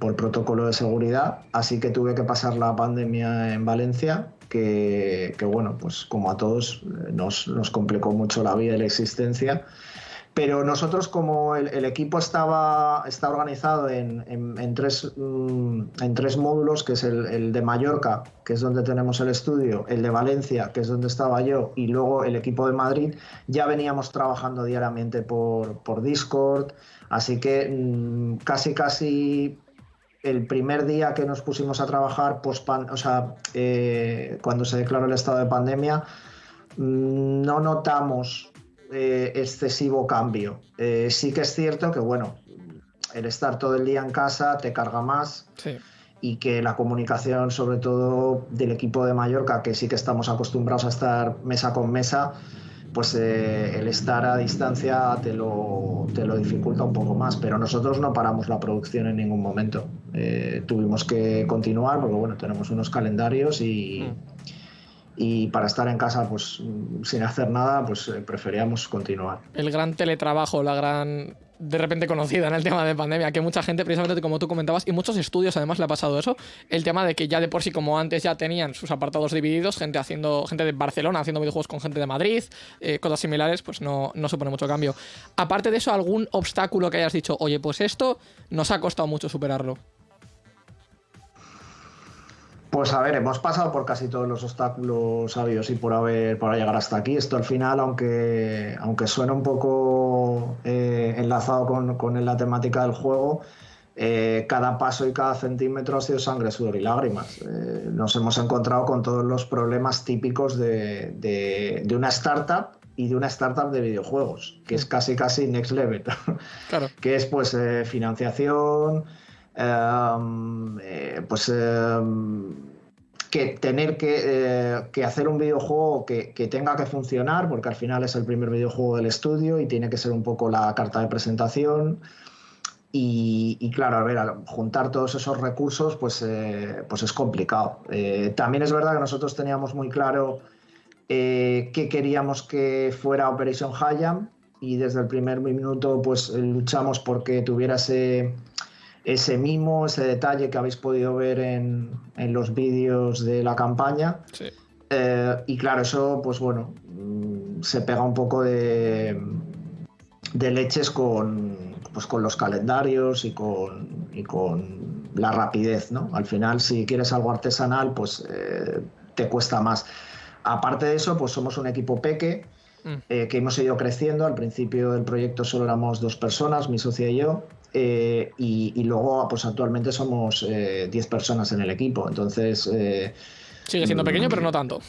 por protocolo de seguridad, así que tuve que pasar la pandemia en Valencia, que, que, bueno, pues como a todos eh, nos, nos complicó mucho la vida y la existencia. Pero nosotros, como el, equipo estaba, está organizado en, en- tres, mm, en tres módulos, que es el, de Mallorca, que es donde tenemos el estudio, el de Valencia, que es donde estaba yo, y luego el equipo de Madrid, ya veníamos trabajando diariamente por, por Discord, así que mm, casi casi el primer día que nos pusimos a trabajar, post sea, eh, cuando se declaró el estado de pandemia, mm, no notamos eh, excesivo cambio. Eh, sí que es cierto que, bueno, el estar todo el día en casa te carga más Sí. y que la comunicación, sobre todo del equipo de Mallorca, que sí que estamos acostumbrados a estar mesa con mesa, pues eh, el estar a distancia te lo, te lo dificulta un poco más. Pero nosotros no paramos la producción en ningún momento. Eh, tuvimos que continuar porque, bueno, tenemos unos calendarios y... Y para estar en casa, pues mm, sin hacer nada, pues eh, preferíamos continuar. el gran teletrabajo, la gran de repente conocida en el tema de pandemia, que mucha gente, precisamente como tú comentabas, y muchos estudios además le ha pasado eso, el tema de que ya de por sí como antes ya tenían sus apartados divididos, gente haciendo, gente de Barcelona haciendo videojuegos con gente de Madrid, eh, cosas similares, pues no, no supone mucho cambio. Aparte de eso, algún obstáculo que hayas dicho, oye, pues esto nos ha costado mucho superarlo. Pues a ver, hemos pasado por casi todos los obstáculos sabios y por haber para llegar hasta aquí. Esto al final, aunque, aunque suena un poco eh, enlazado con, con la temática del juego, eh, cada paso y cada centímetro ha sido sangre, sudor y lágrimas. Eh, nos hemos encontrado con todos los problemas típicos de, de- de una startup y de una startup de videojuegos, que es casi casi next level. Claro. que es pues financiación, eh, pues que tener que, eh, que hacer un videojuego que, que tenga que funcionar, porque al final es el primer videojuego del estudio y tiene que ser un poco la carta de presentación. Y, y claro, a ver, juntar todos esos recursos, pues, eh, pues es complicado. Eh, también es verdad que nosotros teníamos muy claro qué queríamos que fuera Operation Hayam y desde el primer minuto pues luchamos porque tuviera ese, ese mimo, ese detalle que habéis podido ver en, en los vídeos de la campaña. Sí. Eh, y claro, eso, pues bueno, mm, se pega un poco de, de leches con, pues con los calendarios y con, y con la rapidez, ¿no? Al final, si quieres algo artesanal, pues eh, te cuesta más. Aparte de eso, pues somos un equipo peque Mm. eh, que hemos ido creciendo. Al principio del proyecto solo éramos dos personas, mi socia y yo. Eh, y, y luego, pues actualmente somos eh, 10 personas en el equipo. Entonces, eh, Sigue siendo pequeño, pero no tanto.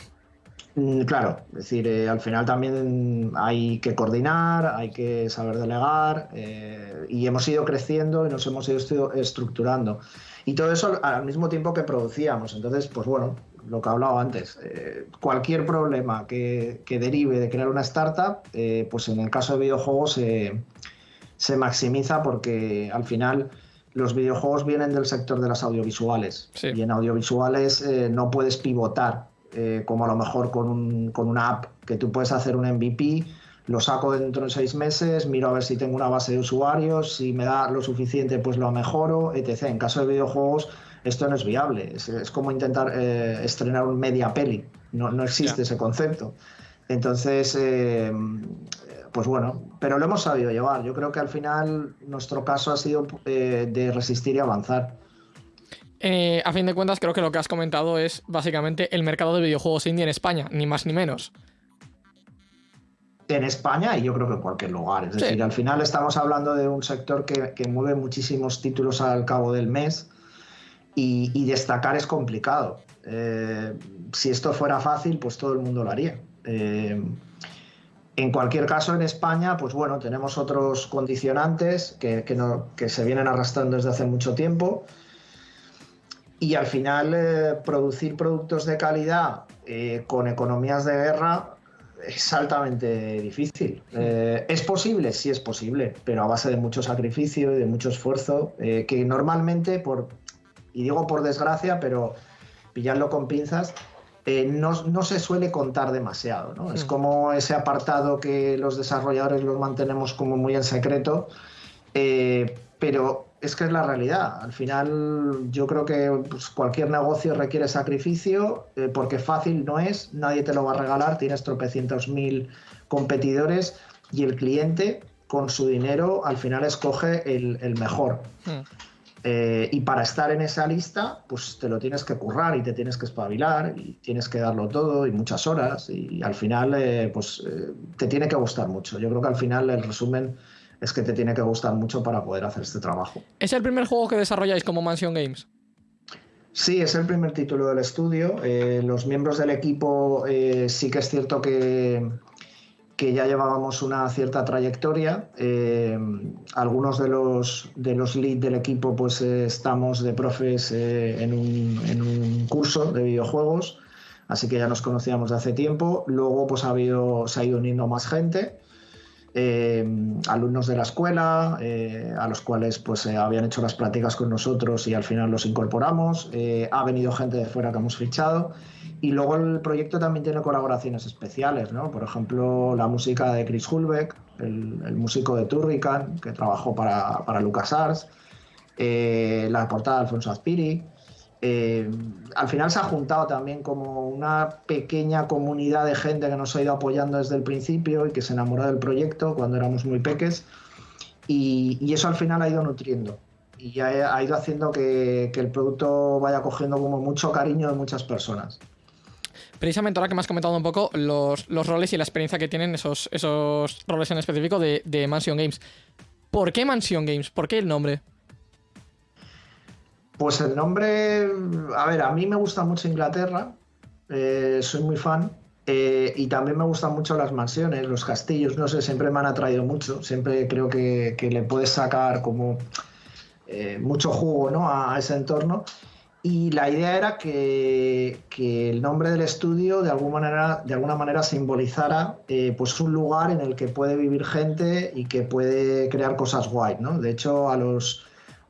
Mm, Claro, es decir, eh, al final también hay que coordinar, hay que saber delegar eh, y hemos ido creciendo y nos hemos ido estructurando. Y todo eso al- mismo tiempo que producíamos. Entonces, pues bueno, lo que he hablado antes, eh, cualquier problema que, que derive de crear una startup, eh, pues en el caso de videojuegos se- maximiza porque al final los videojuegos vienen del sector de las audiovisuales Sí. y en audiovisuales eh, no puedes pivotar eh, como a lo mejor con, un- con una app que tú puedes hacer un MVP, lo saco dentro de seis meses, miro a ver si tengo una base de usuarios, si me da lo suficiente pues lo mejoro, etc. En caso de videojuegos esto no es viable, es, es como intentar eh, estrenar un media peli, no, no existe ese concepto. Entonces, eh, pues bueno, pero lo hemos sabido llevar. Yo creo que al final nuestro caso ha sido eh, de resistir y avanzar. Eh, a fin de cuentas, creo que lo que has comentado es básicamente el mercado de videojuegos indie en España, ni más ni menos. En España y yo creo que en cualquier lugar. Es Sí. decir, al final estamos hablando de un sector que, que mueve muchísimos títulos al cabo del mes y, y destacar es complicado. Eh, si esto fuera fácil, pues todo el mundo lo haría. Eh, en cualquier caso, en España, pues bueno, tenemos otros condicionantes que, que no- que se vienen arrastrando desde hace mucho tiempo. Y al final, eh, producir productos de calidad eh, con economías de guerra es altamente difícil. Eh, ¿Es posible? Sí es posible, pero a base de mucho sacrificio y de mucho esfuerzo, que normalmente, por, y digo por desgracia, pero pillarlo con pinzas, eh, no, no se suele contar demasiado. ¿no? Es Mm. como ese apartado que los desarrolladores los mantenemos como muy en secreto, eh, pero es que es la realidad. Al final yo creo que pues, cualquier negocio requiere sacrificio eh, porque fácil no es, nadie te lo va a regalar, tienes tropecientos mil competidores y el cliente con su dinero al final escoge el, el mejor. Hmm. Eh, y para estar en esa lista, pues te lo tienes que currar y te tienes que espabilar y tienes que darlo todo y muchas horas y al final eh, pues eh, te tiene que gustar mucho. Yo creo que al final el resumen es que te tiene que gustar mucho para poder hacer este trabajo. ¿Es el primer juego que desarrolláis como Mansion Games? Sí, es el primer título del estudio. Los miembros del equipo sí que es cierto que, que ya llevábamos una cierta trayectoria. Eh, algunos de los, de los lead del equipo pues eh, estamos de profes eh, en, un, en un curso de videojuegos, así que ya nos conocíamos de hace tiempo. Luego pues ha habido, se ha ido uniendo más gente. Eh, alumnos de la escuela, eh, a los cuales pues eh, habían hecho las prácticas con nosotros y al final los incorporamos. Eh, ha venido gente de fuera que hemos fichado. Y luego el proyecto también tiene colaboraciones especiales, ¿no? Por ejemplo, la música de Chris Hulbeck, el, músico de Turrican, que trabajó para, para LucasArts, la portada de Alfonso Azpiri. Eh, al final se ha juntado también como una pequeña comunidad de gente que nos ha ido apoyando desde el principio y que se enamoró del proyecto cuando éramos muy peques y, eso al final ha ido nutriendo y ha, ha ido haciendo que, el producto vaya cogiendo como mucho cariño de muchas personas. Precisamente ahora que me has comentado un poco los, roles y la experiencia que tienen esos, esos roles en específico de Mansion Games. ¿Por qué Mansion Games? ¿Por qué el nombre? Pues el nombre, a ver, a mí me gusta mucho Inglaterra, eh, soy muy fan, eh, y también me gustan mucho las mansiones, los castillos, no sé, siempre me han atraído mucho, siempre creo que, que le puedes sacar como eh, mucho jugo ¿no? a, ese entorno. Y la idea era que, que el nombre del estudio de alguna manera, de alguna manera simbolizara pues un lugar en el que puede vivir gente y que puede crear cosas guay. ¿no? De hecho, a los,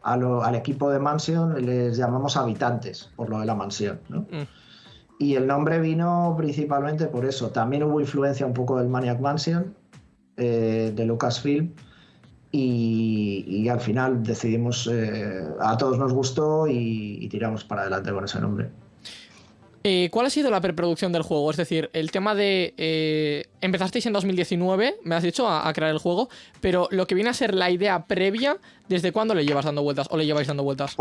a lo- al equipo de Mansion les llamamos habitantes por lo de la mansión. ¿no? Mm. Y el nombre vino principalmente por eso. También hubo influencia un poco del Maniac Mansion, eh, de Lucasfilm. Y, y al final decidimos, eh, a todos nos gustó y, y tiramos para adelante con ese nombre. Eh, ¿Cuál ha sido la preproducción del juego? Es decir, el tema de... eh, empezasteis en 2019, me has dicho, a, crear el juego, pero lo que viene a ser la idea previa, ¿desde cuándo le llevas dando vueltas o le lleváis dando vueltas?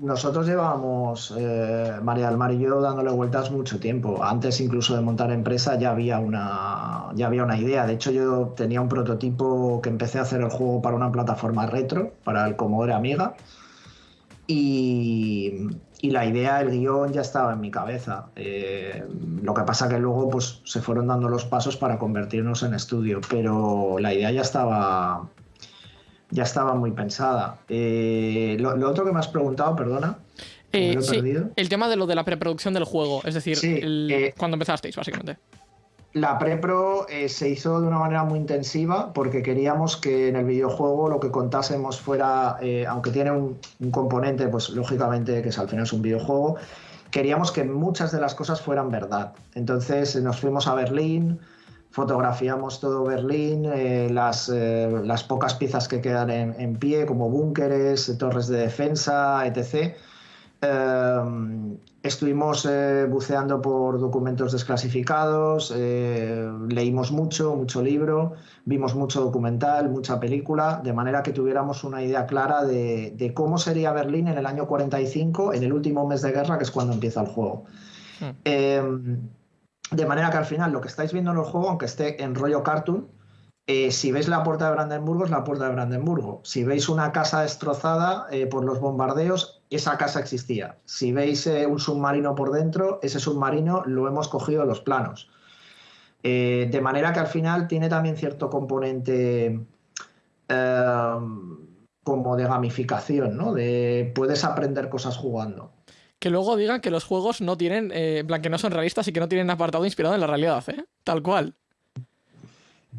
Nosotros llevábamos, eh, María del Mar y yo, dándole vueltas mucho tiempo. Antes incluso de montar empresa ya había, una, ya había una idea. De hecho, yo tenía un prototipo que empecé a hacer el juego para una plataforma retro, para el Commodore Amiga. Y, y la idea, el guion ya estaba en mi cabeza. Eh, lo que pasa que luego pues, se fueron dando los pasos para convertirnos en estudio, pero la idea ya estaba, ya estaba muy pensada. Eh, lo, lo otro que me has preguntado, perdona. Eh, me lo he sí, perdido. el tema de lo de la preproducción del juego, es decir, Sí, el- cuando empezasteis, básicamente. La prepro eh, se hizo de una manera muy intensiva porque queríamos que en el videojuego lo que contásemos fuera, eh, aunque tiene un, componente, pues lógicamente que es, al final es un videojuego, queríamos que muchas de las cosas fueran verdad. Entonces eh, nos fuimos a Berlín, fotografiamos todo Berlín, las, pocas piezas que quedan en, en pie, como búnkeres, torres de defensa, etc. Estuvimos eh, buceando por documentos desclasificados, eh, leímos mucho, mucho libro, vimos mucho documental, mucha película, de manera que tuviéramos una idea clara de, de cómo sería Berlín en el año 45, en el último mes de guerra, que es cuando empieza el juego. Hmm. Eh, de manera que al final lo que estáis viendo en el juego, aunque esté en rollo cartoon, eh, si veis la puerta de Brandenburgo, es la puerta de Brandenburgo. Si veis una casa destrozada eh, por los bombardeos, esa casa existía. Si veis eh, un submarino por dentro, ese submarino lo hemos cogido de los planos. De manera que al final tiene también cierto componente como de gamificación, ¿no? De puedes aprender cosas jugando. Que luego digan que los juegos no tienen, en plan, que no son realistas y que no tienen apartado inspirado en la realidad, ¿eh? Tal cual.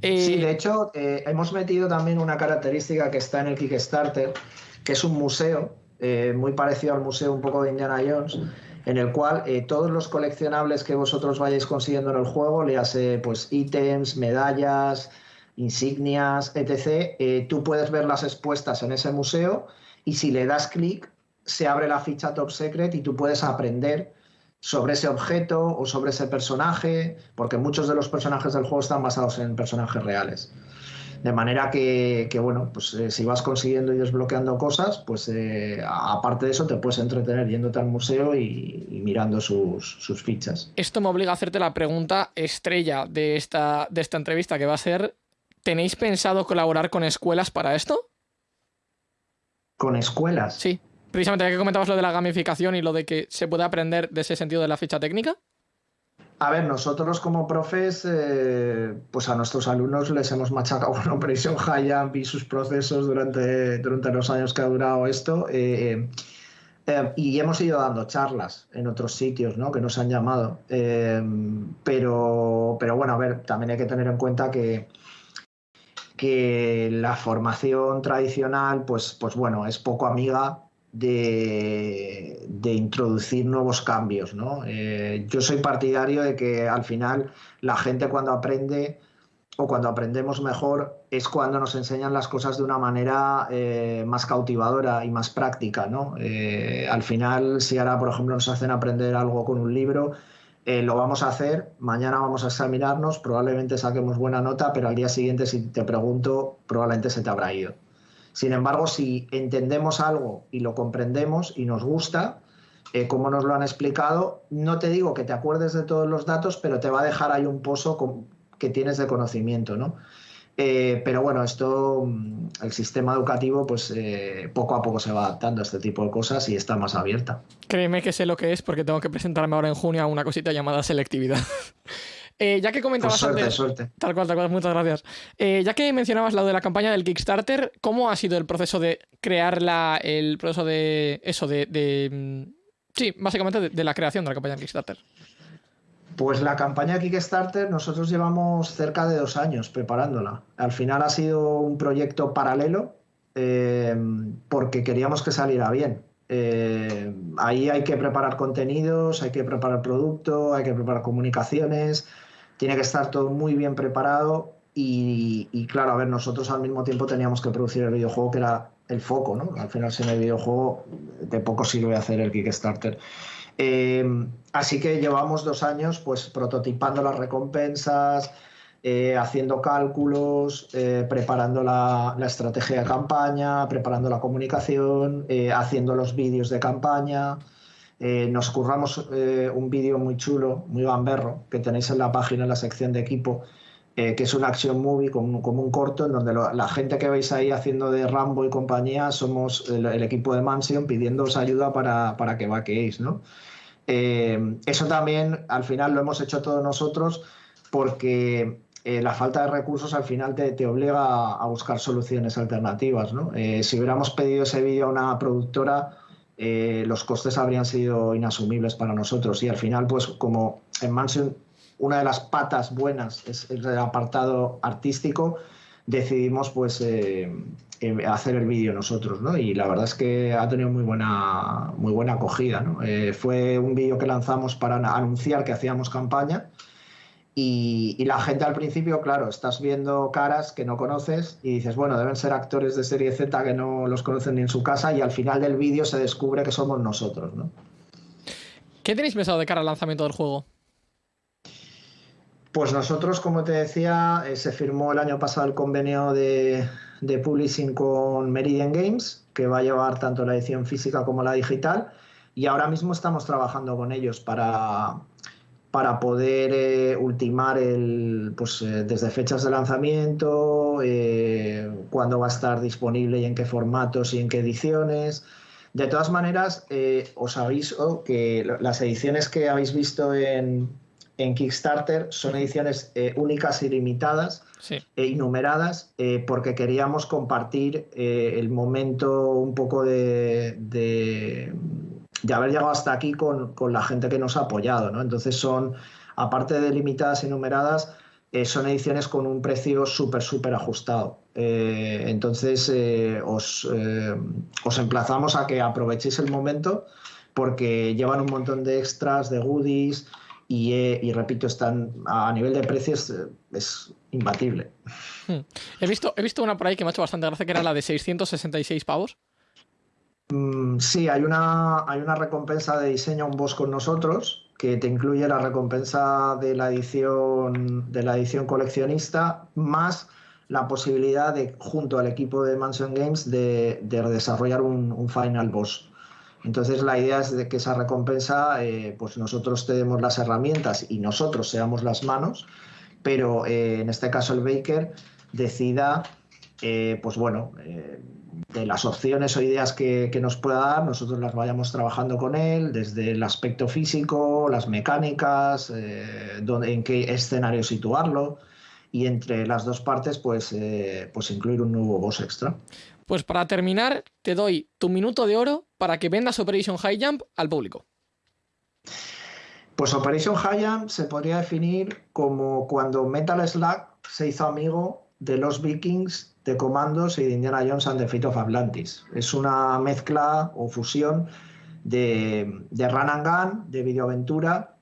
Eh, Sí, de hecho, eh, hemos metido también una característica que está en el Kickstarter, que es un museo, eh, muy parecido al museo un poco de Indiana Jones, en el cual eh, todos los coleccionables que vosotros vayáis consiguiendo en el juego, le hace pues ítems, medallas, insignias, etc., eh, tú puedes verlas expuestas en ese museo y si le das clic, se abre la ficha Top Secret y tú puedes aprender sobre ese objeto o sobre ese personaje, porque muchos de los personajes del juego están basados en personajes reales. De manera que, que, bueno, pues eh, si vas consiguiendo y desbloqueando cosas, pues eh, aparte de eso te puedes entretener yéndote al museo y, y mirando sus, sus fichas. Esto me obliga a hacerte la pregunta estrella de esta, de esta entrevista, que va a ser, ¿tenéis pensado colaborar con escuelas para esto? Con escuelas. Sí. Precisamente ya que comentabas lo de la gamificación y lo de que se puede aprender de ese sentido de la ficha técnica. A ver, nosotros como profes, eh, pues a nuestros alumnos les hemos machacado con Operation High y sus procesos durante, durante los años que ha durado esto. eh, eh, y hemos ido dando charlas en otros sitios, ¿no? Que nos han llamado. Pero, pero bueno, a ver, también hay que tener en cuenta que, que la formación tradicional, pues, pues bueno, es poco amiga de, introducir nuevos cambios, ¿no? Eh, yo soy partidario de que al final la gente cuando aprende o cuando aprendemos mejor es cuando nos enseñan las cosas de una manera eh, más cautivadora y más práctica, ¿no? Eh, al final, si ahora, por ejemplo, nos hacen aprender algo con un libro, lo vamos a hacer, mañana vamos a examinarnos, probablemente saquemos buena nota, pero al día siguiente, si te pregunto, probablemente se te habrá ido. Sin embargo, si entendemos algo y lo comprendemos y nos gusta, eh, como nos lo han explicado, no te digo que te acuerdes de todos los datos, pero te va a dejar ahí un pozo que tienes de conocimiento, ¿no? Eh, pero bueno, esto, mm, el sistema educativo, pues eh, poco a poco se va adaptando a este tipo de cosas y está más abierta. Créeme que sé lo que es porque tengo que presentarme ahora en junio a una cosita llamada selectividad. Eh, ya que Pues comentabas suerte, antes... suerte. Tal cual, tal cual, muchas gracias. Eh, ya que mencionabas lo de la campaña del Kickstarter, ¿cómo ha sido el proceso de crear la, el proceso de eso, de... de, mm, sí, básicamente de, de la creación de la campaña del Kickstarter? Pues la campaña Kickstarter nosotros llevamos cerca de dos años preparándola. Al final ha sido un proyecto paralelo eh, porque queríamos que saliera bien. Eh, ahí hay que preparar contenidos, hay que preparar producto, hay que preparar comunicaciones, tiene que estar todo muy bien preparado y, claro, a ver, nosotros al mismo tiempo teníamos que producir el videojuego que era el foco, ¿no? Al final sin el videojuego de poco sirve hacer el Kickstarter. Eh, así que llevamos dos años pues prototipando las recompensas, eh, haciendo cálculos, eh, preparando la, estrategia de campaña, preparando la comunicación, haciendo los vídeos de campaña. Nos curramos un vídeo muy chulo, muy gamberro, que tenéis en la página, en la sección de equipo, que es una action movie como, un corto, en donde la gente que veis ahí haciendo de Rambo y compañía somos el, equipo de Mansion pidiéndoos ayuda para, para que vaqueéis, ¿no? eso también al final lo hemos hecho todos nosotros porque eh, la falta de recursos al final te, obliga a, buscar soluciones alternativas. Eh, si hubiéramos pedido ese vídeo a una productora, eh, los costes habrían sido inasumibles para nosotros. Y al final, pues como en Mansion una de las patas buenas es el apartado artístico, decidimos pues hacer el vídeo nosotros, Y la verdad es que ha tenido muy buena, muy buena acogida, fue un vídeo que lanzamos para anunciar que hacíamos campaña y, la gente al principio, claro, estás viendo caras que no conoces y dices, bueno, deben ser actores de serie Z que no los conocen ni en su casa y al final del vídeo se descubre que somos nosotros, ¿no? ¿Qué tenéis pensado de cara al lanzamiento del juego? Pues nosotros, como te decía, eh, se firmó el año pasado el convenio de, de publishing con Meridian Games, que va a llevar tanto la edición física como la digital, y ahora mismo estamos trabajando con ellos para, para poder eh, ultimar el, pues, eh, desde fechas de lanzamiento, eh, cuándo va a estar disponible y en qué formatos y en qué ediciones. De todas maneras, os aviso que las ediciones que habéis visto en, Kickstarter son ediciones únicas y limitadas e innumeradas porque queríamos compartir el momento un poco de de haber llegado hasta aquí con, la gente que nos ha apoyado. ¿no? Entonces son, aparte de limitadas y numeradas, eh, son ediciones con un precio súper, súper ajustado. Eh, entonces eh, os, os, emplazamos a que aprovechéis el momento porque llevan un montón de extras, de goodies y, repito, están a nivel de precios es imbatible. Hmm. He, visto, he visto una por ahí que me ha hecho bastante gracia que era la de 666 pavos. Mm, sí, hay una, hay una recompensa de diseño un boss con nosotros que te incluye la recompensa de la edición, de la edición coleccionista más la posibilidad de, junto al equipo de Mansion Games, de, desarrollar un, final boss. Entonces la idea es de que esa recompensa, eh, pues nosotros te demos las herramientas y nosotros seamos las manos, pero eh, en este caso el Baker decida, eh, pues bueno, de las opciones o ideas que, nos pueda dar, nosotros las vayamos trabajando con él, desde el aspecto físico, las mecánicas, eh, en qué escenario situarlo, y entre las dos partes, pues, eh, pues incluir un nuevo boss extra. Pues para terminar, te doy tu minuto de oro para que vendas Operation High Jump al público. Pues Operation High Jump se podría definir como cuando Metal Slug se hizo amigo de los vikings de Comandos y de Indiana Jones and the of Atlantis. Es una mezcla o fusión de, de run and gun, de videoaventura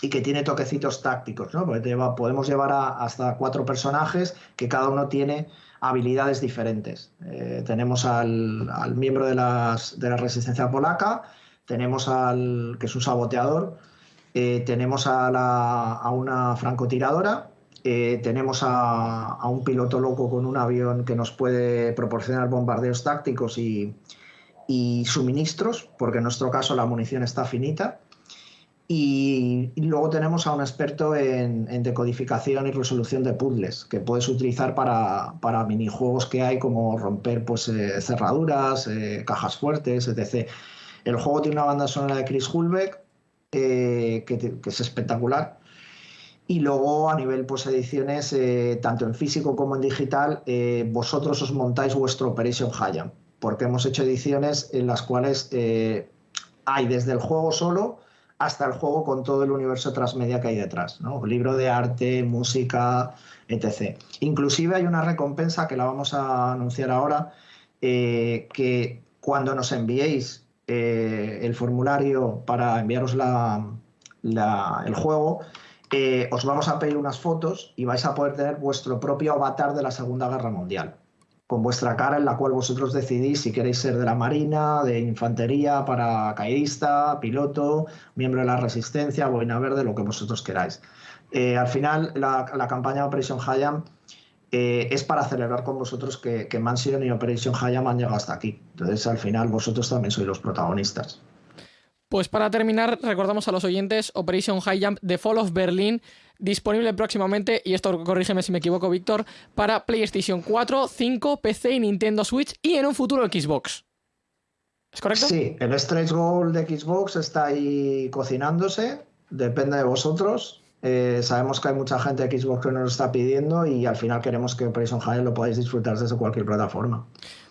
y que tiene toquecitos tácticos, ¿no? Porque podemos llevar hasta cuatro personajes que cada uno tiene habilidades diferentes. Eh, tenemos al, miembro de, las, de, la resistencia polaca, tenemos al que es un saboteador, eh, tenemos a, la, a una francotiradora eh, tenemos a, un piloto loco con un avión que nos puede proporcionar bombardeos tácticos y, suministros, porque en nuestro caso la munición está finita. Y, luego tenemos a un experto en, decodificación y resolución de puzzles, que puedes utilizar para, minijuegos que hay, como romper pues, eh, cerraduras, eh, cajas fuertes, etc. El juego tiene una banda sonora de Chris Hulbeck, que es espectacular y luego a nivel pues ediciones, eh, tanto en físico como en digital, eh, vosotros os montáis vuestro Operation Hayam, porque hemos hecho ediciones en las cuales eh, hay desde el juego solo hasta el juego con todo el universo transmedia que hay detrás, ¿no? libro de arte, música, etc. Inclusive hay una recompensa que la vamos a anunciar ahora, que cuando nos enviéis el formulario para enviaros la, el juego, eh, os vamos a pedir unas fotos y vais a poder tener vuestro propio avatar de la Segunda Guerra Mundial, con vuestra cara en la cual vosotros decidís si queréis ser de la Marina, de Infantería, paracaidista, piloto, miembro de la Resistencia, boina verde, lo que vosotros queráis. Eh, al final, la, la campaña Operation Hayam eh, es para celebrar con vosotros que, que Mansion y Operation Hayam han llegado hasta aquí. Entonces, al final, vosotros también sois los protagonistas. Pues para terminar, recordamos a los oyentes Operation High Jump The Fall of Berlin, disponible próximamente, y esto corrígeme si me equivoco, Víctor, para PlayStation 4, 5, PC y Nintendo Switch y en un futuro Xbox. ¿Es correcto? Sí, el stretch goal de Xbox está ahí cocinándose, depende de vosotros. Eh, sabemos que hay mucha gente de Xbox que nos lo está pidiendo y al final queremos que Operation High lo podáis disfrutar desde cualquier plataforma.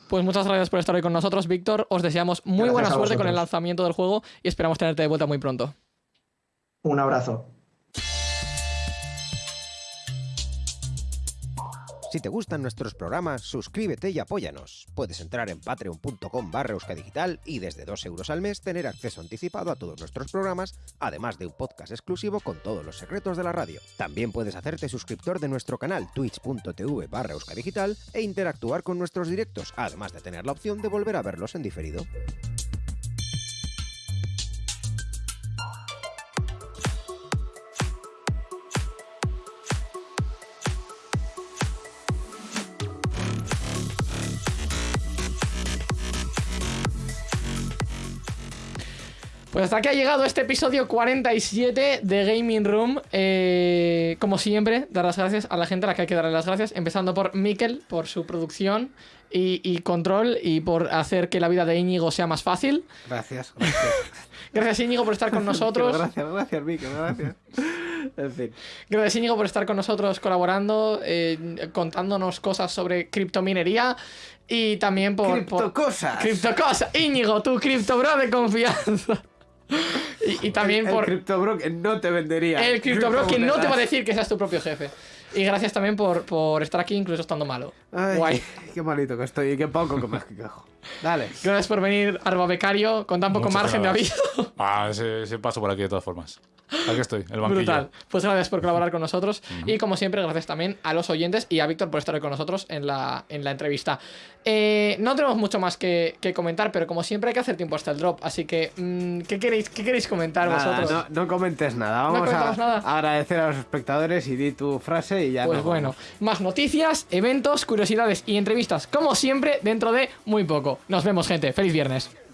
Pues muchas gracias por estar hoy con nosotros, Víctor. Os deseamos muy Gracias buena suerte con el lanzamiento del juego y esperamos tenerte de vuelta muy pronto. Un abrazo. Si te gustan nuestros programas, suscríbete y apóyanos. Puedes entrar en patreon.com barra euskadigital y desde 2 euros al mes tener acceso anticipado a todos nuestros programas, además de un podcast exclusivo con todos los secretos de la radio. También puedes hacerte suscriptor de nuestro canal twitch.tv barra euskadigital e interactuar con nuestros directos, además de tener la opción de volver a verlos en diferido. Pues hasta aquí ha llegado este episodio 47 de Gaming Room. Eh, como siempre, dar las gracias a la gente a la que hay que darle las gracias, empezando por Mikel, por su producción y, y control y por hacer que la vida de Íñigo sea más fácil. Gracias, gracias. Gracias Íñigo por estar con nosotros. gracias, gracias, Mikel, gracias. En fin. Gracias Íñigo por estar con nosotros colaborando, eh, contándonos cosas sobre criptominería y también por... por Criptocosas. Criptocosas. Íñigo, tu criptobro de confianza. Y, y también el, por... El CryptoBro que no te vendería. El criptobro que no te va a decir que seas tu propio jefe. Y gracias también por, por estar aquí incluso estando malo. Ay, Guay. Qué, qué malito que estoy y qué poco que me quejo. Dale. Gracias por venir, Arba Becario, con tan poco Muchas margen de aviso. Ah, ese, ese paso por aquí de todas formas. Aquí estoy, el banquillo. Brutal. Pues gracias por colaborar con nosotros. Y como siempre, gracias también a los oyentes y a Víctor por estar hoy con nosotros en la, en la entrevista. Eh, no tenemos mucho más que, que comentar, pero como siempre hay que hacer tiempo hasta el drop. Así que, mm, ¿qué, queréis, ¿qué queréis comentar Nada, vosotros? no, no comentes nada. No Vamos a comentamos nada. agradecer a los espectadores y di tu frase y ya Pues bueno, vamos. más noticias, eventos, curiosidades y entrevistas, como siempre, dentro de muy poco. Nos vemos, gente. Feliz viernes.